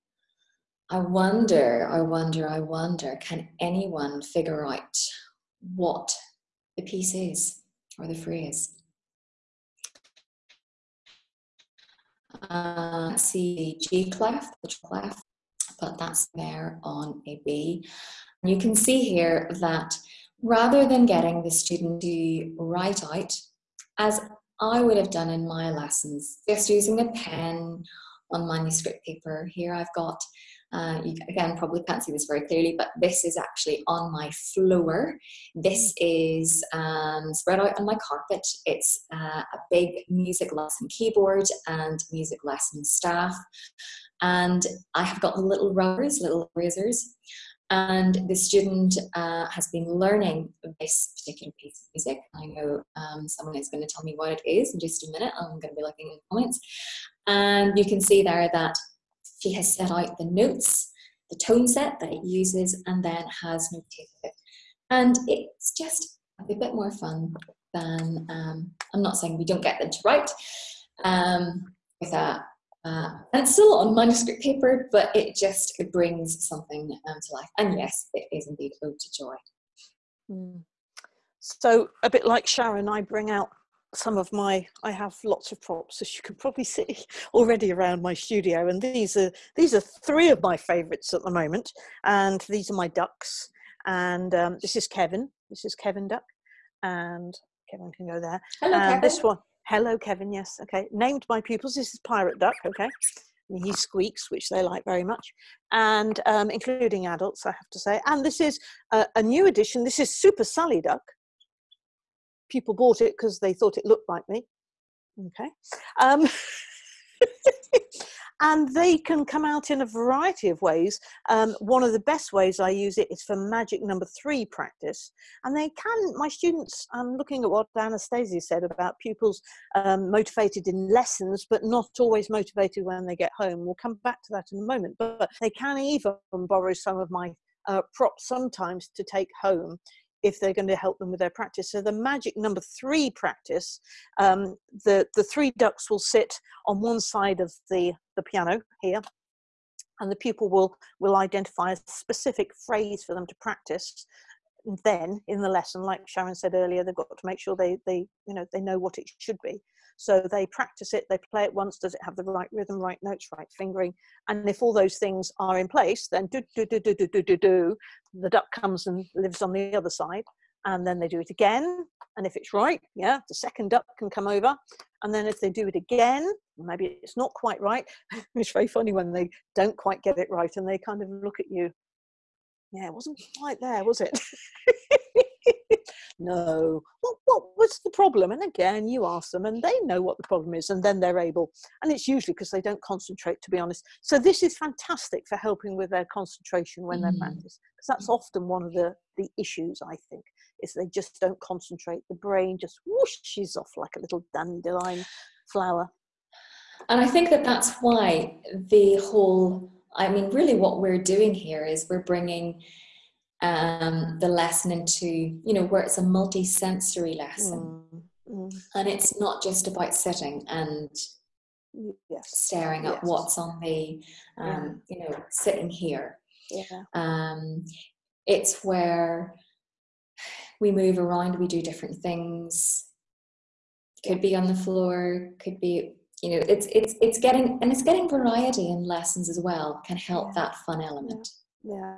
I wonder I wonder I wonder can anyone figure out what the piece is or the phrase uh, see G clef the clef but that's there on a B. And you can see here that rather than getting the student to write out, as I would have done in my lessons, just using a pen on manuscript paper. Here I've got, uh, you again probably can't see this very clearly, but this is actually on my floor. This is um, spread out on my carpet. It's uh, a big music lesson keyboard and music lesson staff. And I have got little rubbers, little razors and the student uh, has been learning this particular piece of music. I know um, someone is going to tell me what it is in just a minute. I'm going to be looking in the comments. And you can see there that she has set out the notes, the tone set that it uses, and then has notated it. And it's just a bit more fun than, um, I'm not saying we don't get them to write, um, with a uh, and still on manuscript paper, but it just it brings something um, to life. And yes, it is indeed ode to joy. Mm. So a bit like Sharon, I bring out some of my I have lots of props as you can probably <laughs> see already around my studio and these are these are three of my favorites at the moment and these are my ducks and um, this is Kevin this is Kevin duck and Kevin can go there Hello, and Kevin. this one Hello, Kevin. Yes. Okay. Named my pupils. This is Pirate Duck. Okay. And he squeaks, which they like very much, and um, including adults, I have to say. And this is a, a new edition. This is Super Sally Duck. People bought it because they thought it looked like me. Okay. Um, <laughs> and they can come out in a variety of ways. Um, one of the best ways I use it is for magic number three practice. And they can, my students, I'm looking at what Anastasia said about pupils um, motivated in lessons, but not always motivated when they get home. We'll come back to that in a moment, but they can even borrow some of my uh, props sometimes to take home if they're going to help them with their practice. So the magic number three practice, um, the, the three ducks will sit on one side of the, the piano here, and the pupil will will identify a specific phrase for them to practice then in the lesson like sharon said earlier they've got to make sure they they you know they know what it should be. So they practice it they play it once does it have the right rhythm right notes right fingering? And if all those things are in place then do do do do do do do do the duck comes and lives on the other side and then they do it again. And if it's right yeah the second duck can come over and then if they do it again maybe it's not quite right <laughs> it's very funny when they don't quite get it right and they kind of look at you. Yeah it wasn't quite there was it <laughs> no what, what was the problem? And again you ask them and they know what the problem is and then they're able and it's usually because they don't concentrate to be honest. So this is fantastic for helping with their concentration when mm. they're practice because that's often one of the the issues i think is they just don't concentrate. The brain just whooshes off like a little dandelion flower. And i think that that's why the whole i mean really what we're doing here is we're bringing um, the lesson into you know where it's a multi-sensory lesson mm, mm. and it's not just about sitting and yes. staring at yes. what's on the um, yeah. you know sitting here yeah. um, it's where we move around we do different things could be on the floor could be you know it's it's it's getting and it's getting variety in lessons as well can help yeah. that fun element yeah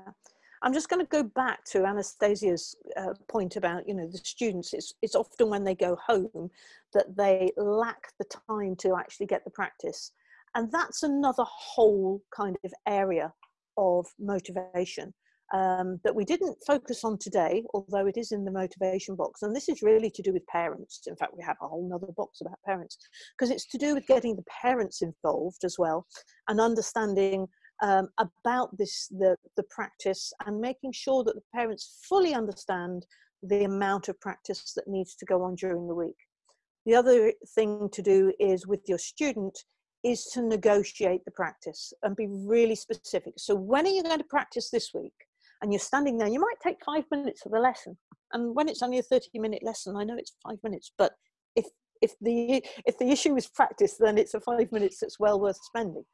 I'm just going to go back to Anastasia's uh, point about, you know, the students. It's, it's often when they go home that they lack the time to actually get the practice. And that's another whole kind of area of motivation um, that we didn't focus on today, although it is in the motivation box. And this is really to do with parents. In fact, we have a whole nother box about parents because it's to do with getting the parents involved as well and understanding um, about this the, the practice and making sure that the parents fully understand the amount of practice that needs to go on during the week. The other thing to do is with your student is to negotiate the practice and be really specific. So when are you going to practice this week? And you're standing there, you might take five minutes of the lesson. And when it's only a 30 minute lesson, I know it's five minutes, but if if the if the issue is practice, then it's a five minutes that's well worth spending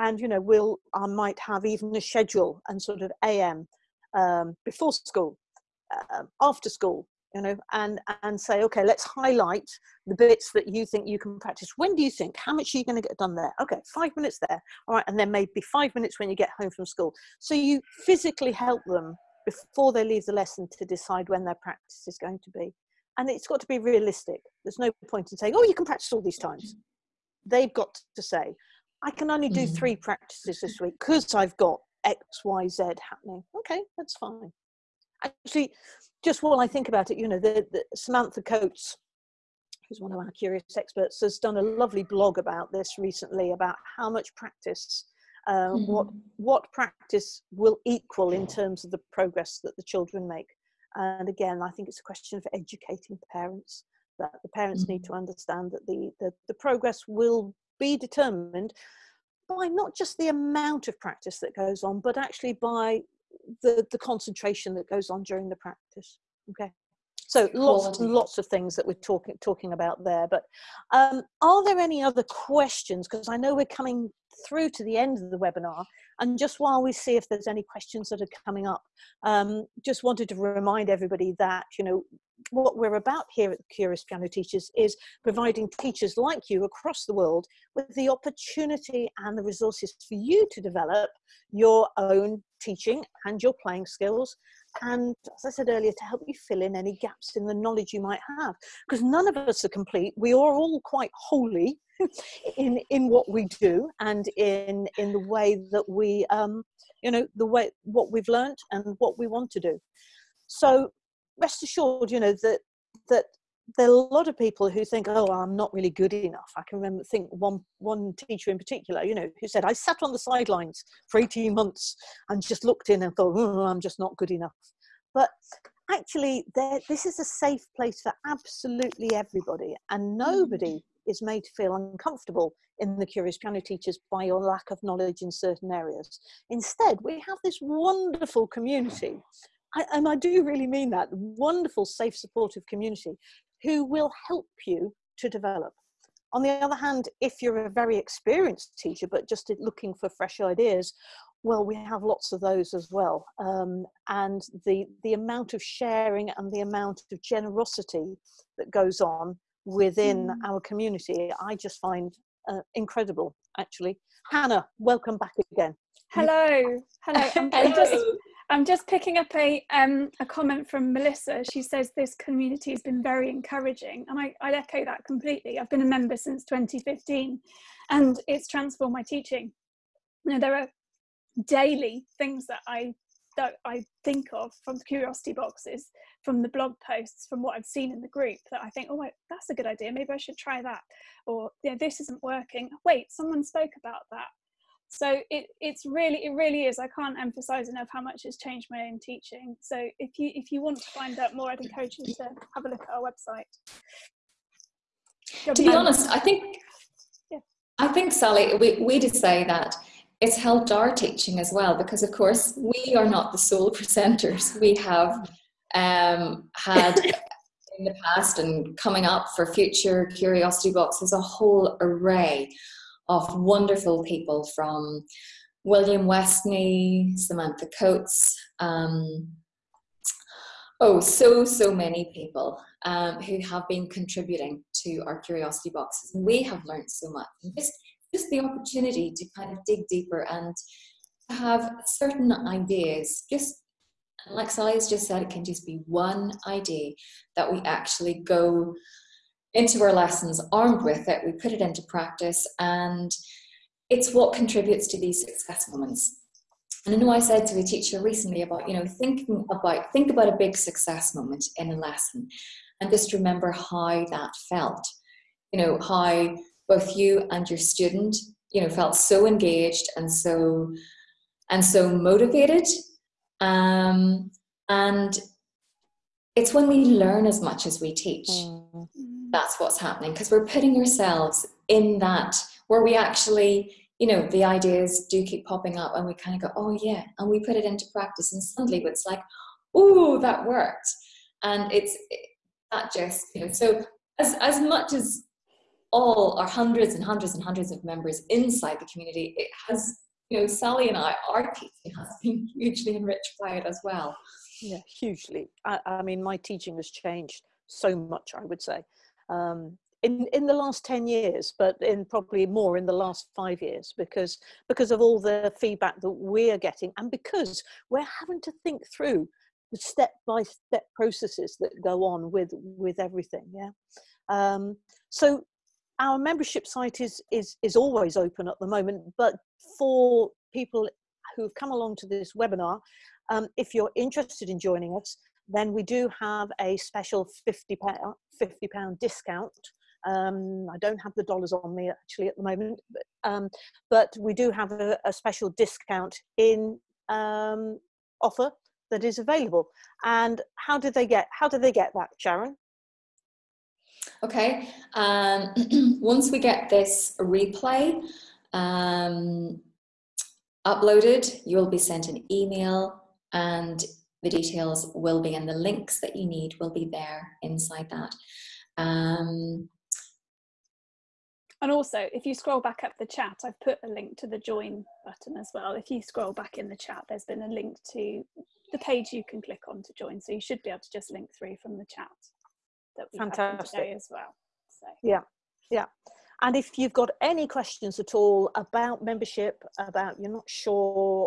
and you know we'll i might have even a schedule and sort of am um, before school uh, after school you know and and say okay let's highlight the bits that you think you can practice. When do you think? How much are you going to get done there? Okay five minutes there. All right and then maybe five minutes when you get home from school. So you physically help them before they leave the lesson to decide when their practice is going to be. And it's got to be realistic. There's no point in saying oh you can practice all these times. They've got to say I can only do mm. three practices this week because I've got X, Y, Z happening. Okay, that's fine. Actually, just while I think about it, you know, the, the Samantha Coates, who's one of our curious experts, has done a lovely blog about this recently about how much practice, uh, mm. what what practice will equal in terms of the progress that the children make. And again, I think it's a question of educating parents that the parents mm. need to understand that the, the, the progress will be determined by not just the amount of practice that goes on, but actually by the, the concentration that goes on during the practice. Okay. So lots and lots of things that we're talking talking about there. But um, are there any other questions? Because I know we're coming through to the end of the webinar, and just while we see if there's any questions that are coming up, um, just wanted to remind everybody that you know what we're about here at the Curious Piano Teachers is providing teachers like you across the world with the opportunity and the resources for you to develop your own teaching and your playing skills. And as I said earlier, to help you fill in any gaps in the knowledge you might have, because none of us are complete. We are all quite holy <laughs> in in what we do and in in the way that we, um, you know, the way what we've learned and what we want to do. So rest assured, you know, that that there are a lot of people who think, oh, I'm not really good enough. I can remember think one one teacher in particular, you know, who said, I sat on the sidelines for 18 months and just looked in and thought, oh, I'm just not good enough. But actually, this is a safe place for absolutely everybody, and nobody mm. is made to feel uncomfortable in the Curious Piano Teachers by your lack of knowledge in certain areas. Instead, we have this wonderful community I, and I do really mean that wonderful, safe, supportive community who will help you to develop. on the other hand, if you're a very experienced teacher but just looking for fresh ideas, well, we have lots of those as well. Um, and the, the amount of sharing and the amount of generosity that goes on within mm. our community, I just find uh, incredible, actually. Hannah, welcome back again. Hello, hello. <laughs> I'm, I'm just, I'm just picking up a um, a comment from Melissa. She says this community has been very encouraging, and I, I echo that completely. I've been a member since 2015, and it's transformed my teaching. You know, there are daily things that I that I think of from the curiosity boxes, from the blog posts, from what I've seen in the group that I think, oh, wait, that's a good idea. Maybe I should try that. Or, yeah, this isn't working. Wait, someone spoke about that. So it, it's really, it really is. I can't emphasize enough how much it's changed my own teaching. So if you, if you want to find out more, I'd encourage you to have a look at our website. To be honest, I think, yeah. I think Sally, we, we did say that it's helped our teaching as well because of course we are not the sole <laughs> presenters we have um, had <laughs> in the past and coming up for future curiosity boxes a whole array of wonderful people from william westney samantha coates um, oh so so many people um, who have been contributing to our curiosity boxes. And we have learned so much. Just just the opportunity to kind of dig deeper and have certain ideas. Just like Sally has just said, it can just be one idea that we actually go into our lessons armed with it, we put it into practice, and it's what contributes to these success moments. And I know I said to a teacher recently about, you know, thinking about, think about a big success moment in a lesson and just remember how that felt. You know, how both you and your student you know felt so engaged and so and so motivated um, and it's when we learn as much as we teach mm. That's what's happening because we're putting ourselves in that where we actually you know the ideas do keep popping up and we kind of go oh yeah and we put it into practice and suddenly it's like oh that worked and it's eh, that just you know so as as much as all our hundreds and hundreds and hundreds of members inside the community, it has, you know, Sally and I, our teaching has been <laughs> hugely enriched by it as well. Yeah, hugely. I, I mean, my teaching has changed so much, I would say. Um, in, in the last 10 years, but in probably more in the last five years, because, because of all the feedback that we're getting and because we're having to think through the step by step processes that go on with, with everything. Yeah. Um, so our membership site is is is always open at the moment but for people who've come along to this webinar um, if you're interested in joining us then we do have a special 50 pound 50 pound discount. Um, I don't have the dollars on me actually at the moment but, um, but we do have a, a special discount in um, offer that is available. And how did they get how did they get that Sharon? Okay, um, <clears throat> once we get this replay um, uploaded, you'll be sent an email and the details will be and the links that you need will be there inside that. Um, and also, if you scroll back up the chat, I've put a link to the join button as well. If you scroll back in the chat, there's been a link to the page you can click on to join. So you should be able to just link through from the chat that we Fantastic. have today as well. So. Yeah, yeah. And if you've got any questions at all about membership, about you're not sure,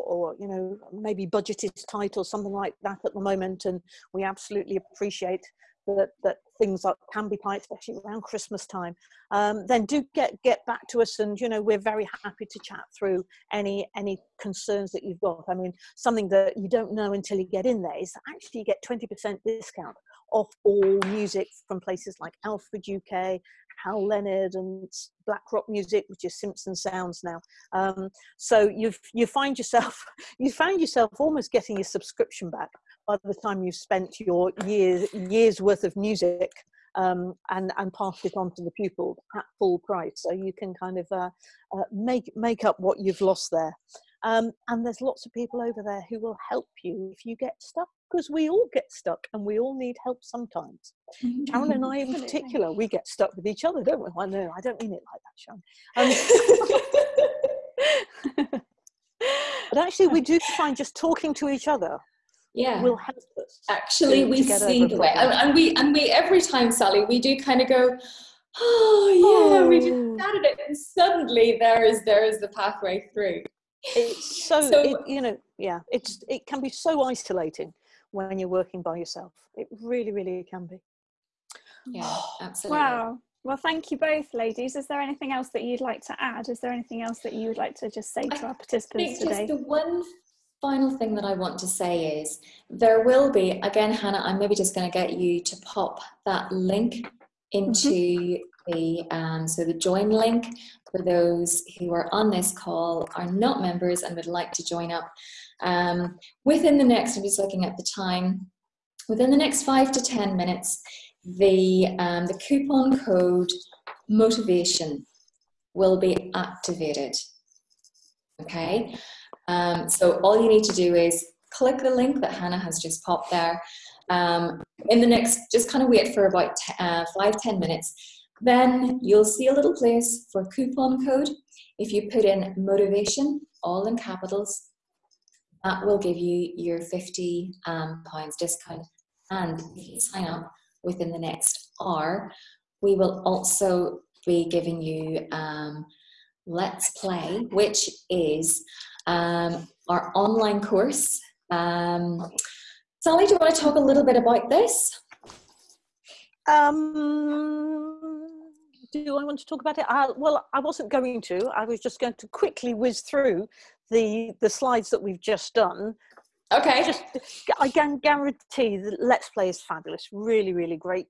or you know maybe budget is tight or something like that at the moment, and we absolutely appreciate that that things are, can be tight, especially around Christmas time, um, then do get get back to us, and you know we're very happy to chat through any any concerns that you've got. I mean, something that you don't know until you get in there is actually you get twenty percent discount off all music from places like Alfred UK, Hal Leonard and Black Rock Music, which is Simpson Sounds now. Um, so you you find yourself <laughs> you find yourself almost getting your subscription back by the time you've spent your years years worth of music um, and and passed it on to the pupil at full price. So you can kind of uh, uh, make make up what you've lost there. Um, and there's lots of people over there who will help you if you get stuck because we all get stuck and we all need help sometimes. Sharon and I, in particular, we get stuck with each other, don't we? I know, I don't mean it like that, Sharon. Um, <laughs> but actually, we do find just talking to each other yeah will help us. actually we to get over see the way and, and we and we every time sally we do kind of go oh yeah we just Oh. started it and suddenly there is there is the pathway through It's so, So- it, you know, yeah, it's it can be so isolating when you're working by yourself. It really, really can be. yeah <sighs> absolutely Wow. Well, thank you both, ladies. Is there anything else that you'd like to add? Is there anything else that you would like to just say I to our participants think just today? the one final thing that I want to say is there will be again, Hannah. I'm maybe just going to get you to pop that link into the um, so the join link for those who are on this call are not members and would like to join up. Um, within the next, I'm just looking at the time. Within the next five to ten minutes, the um, the coupon code motivation will be activated. Okay, um, so all you need to do is click the link that Hannah has just popped there. Um, in the next, just kind of wait for about uh, five, 10 minutes. Then you'll see a little place for coupon code. If you put in motivation, all in capitals, that will give you your 50 um, pounds discount. And if you sign up within the next hour, we will also be giving you um, Let's Play, which is um, our online course. Um, Sally, do you want to talk a little bit about this? Um, do I want to talk about it? Uh, well, I wasn't going to. I was just going to quickly whiz through the the slides that we've just done. Okay. Just, I can guarantee that Let's Play is fabulous. Really, really great.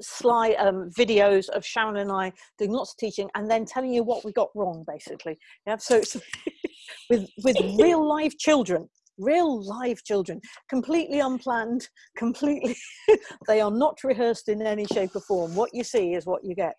Slide um, videos of Sharon and I doing lots of teaching, and then telling you what we got wrong, basically. Yeah. So it's <laughs> with with real live children real live children completely unplanned completely <laughs> they are not rehearsed in any shape or form what you see is what you get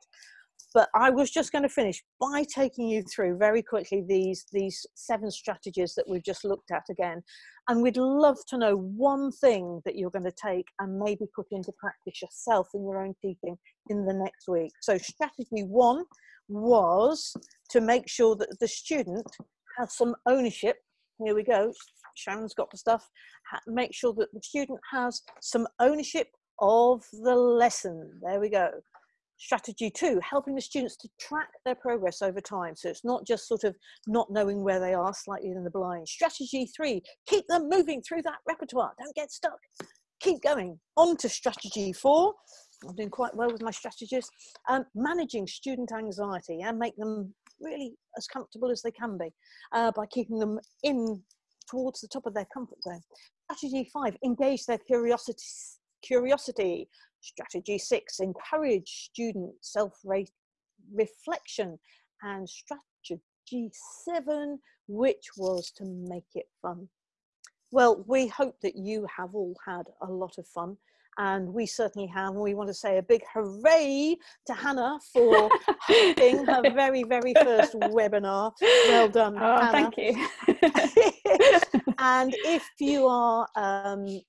but i was just going to finish by taking you through very quickly these these seven strategies that we've just looked at again and we'd love to know one thing that you're going to take and maybe put into practice yourself in your own teaching in the next week. So strategy one was to make sure that the student has some ownership. Here we go. Sharon's got the stuff. Make sure that the student has some ownership of the lesson. There we go strategy two helping the students to track their progress over time so it's not just sort of not knowing where they are slightly in the blind strategy three keep them moving through that repertoire don't get stuck keep going on to strategy four i'm doing quite well with my strategies um, managing student anxiety and make them really as comfortable as they can be uh, by keeping them in towards the top of their comfort zone. Strategy five, engage their curiosity. Curiosity. Strategy six, encourage student self reflection. And strategy seven, which was to make it fun. Well, we hope that you have all had a lot of fun. And we certainly have. And we want to say a big hooray to Hannah for hosting her <laughs> very, very first webinar. Well done, Oh, Hannah thank you. <laughs> <laughs> and if you are um,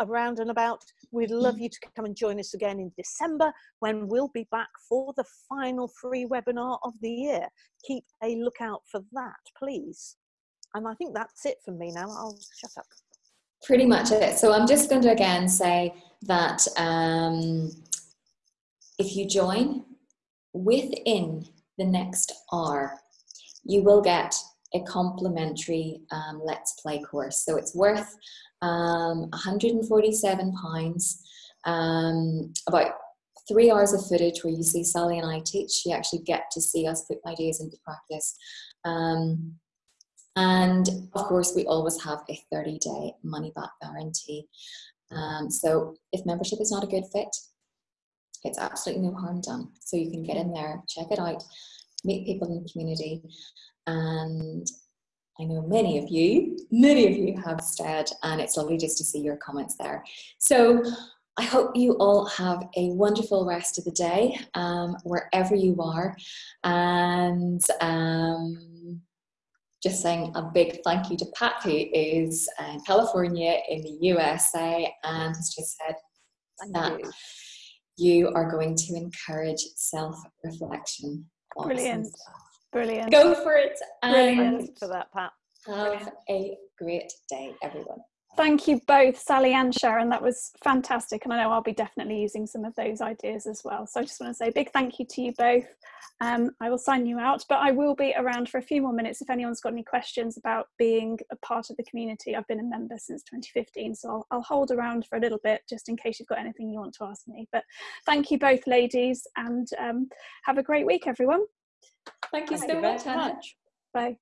around and about, we'd love you to come and join us again in December when we'll be back for the final free webinar of the year. Keep a lookout for that, please. And I think that's it for me now. I'll shut up. Pretty much it. So I'm just going to again say that um, if you join within the next hour, you will get a complimentary um, Let's Play course. So it's worth um, £147, um, about three hours of footage where you see Sally and I teach. You actually get to see us put ideas into practice. Um, and of course, we always have a 30 day money back guarantee. Um, so if membership is not a good fit, it's absolutely no harm done. So you can get in there, check it out, meet people in the community. And I know many of you, many of you have stayed, and it's lovely just to see your comments there. So I hope you all have a wonderful rest of the day, um, wherever you are. And um, just saying a big thank you to Pat, who is in California in the USA and has just said Thank that you. you are going to encourage self reflection. Brilliant. Brilliant. Go for it and Brilliant. for that, Pat. have a great day, everyone. Thank you both, Sally and Sharon. That was fantastic. And I know I'll be definitely using some of those ideas as well. So I just want to say a big thank you to you both. Um, I will sign you out, but I will be around for a few more minutes if anyone's got any questions about being a part of the community. I've been a member since 2015, so I'll, I'll hold around for a little bit just in case you've got anything you want to ask me. But thank you both, ladies, and um, have a great week, everyone. Thank you Thank so you much, Hannah. much. Bye.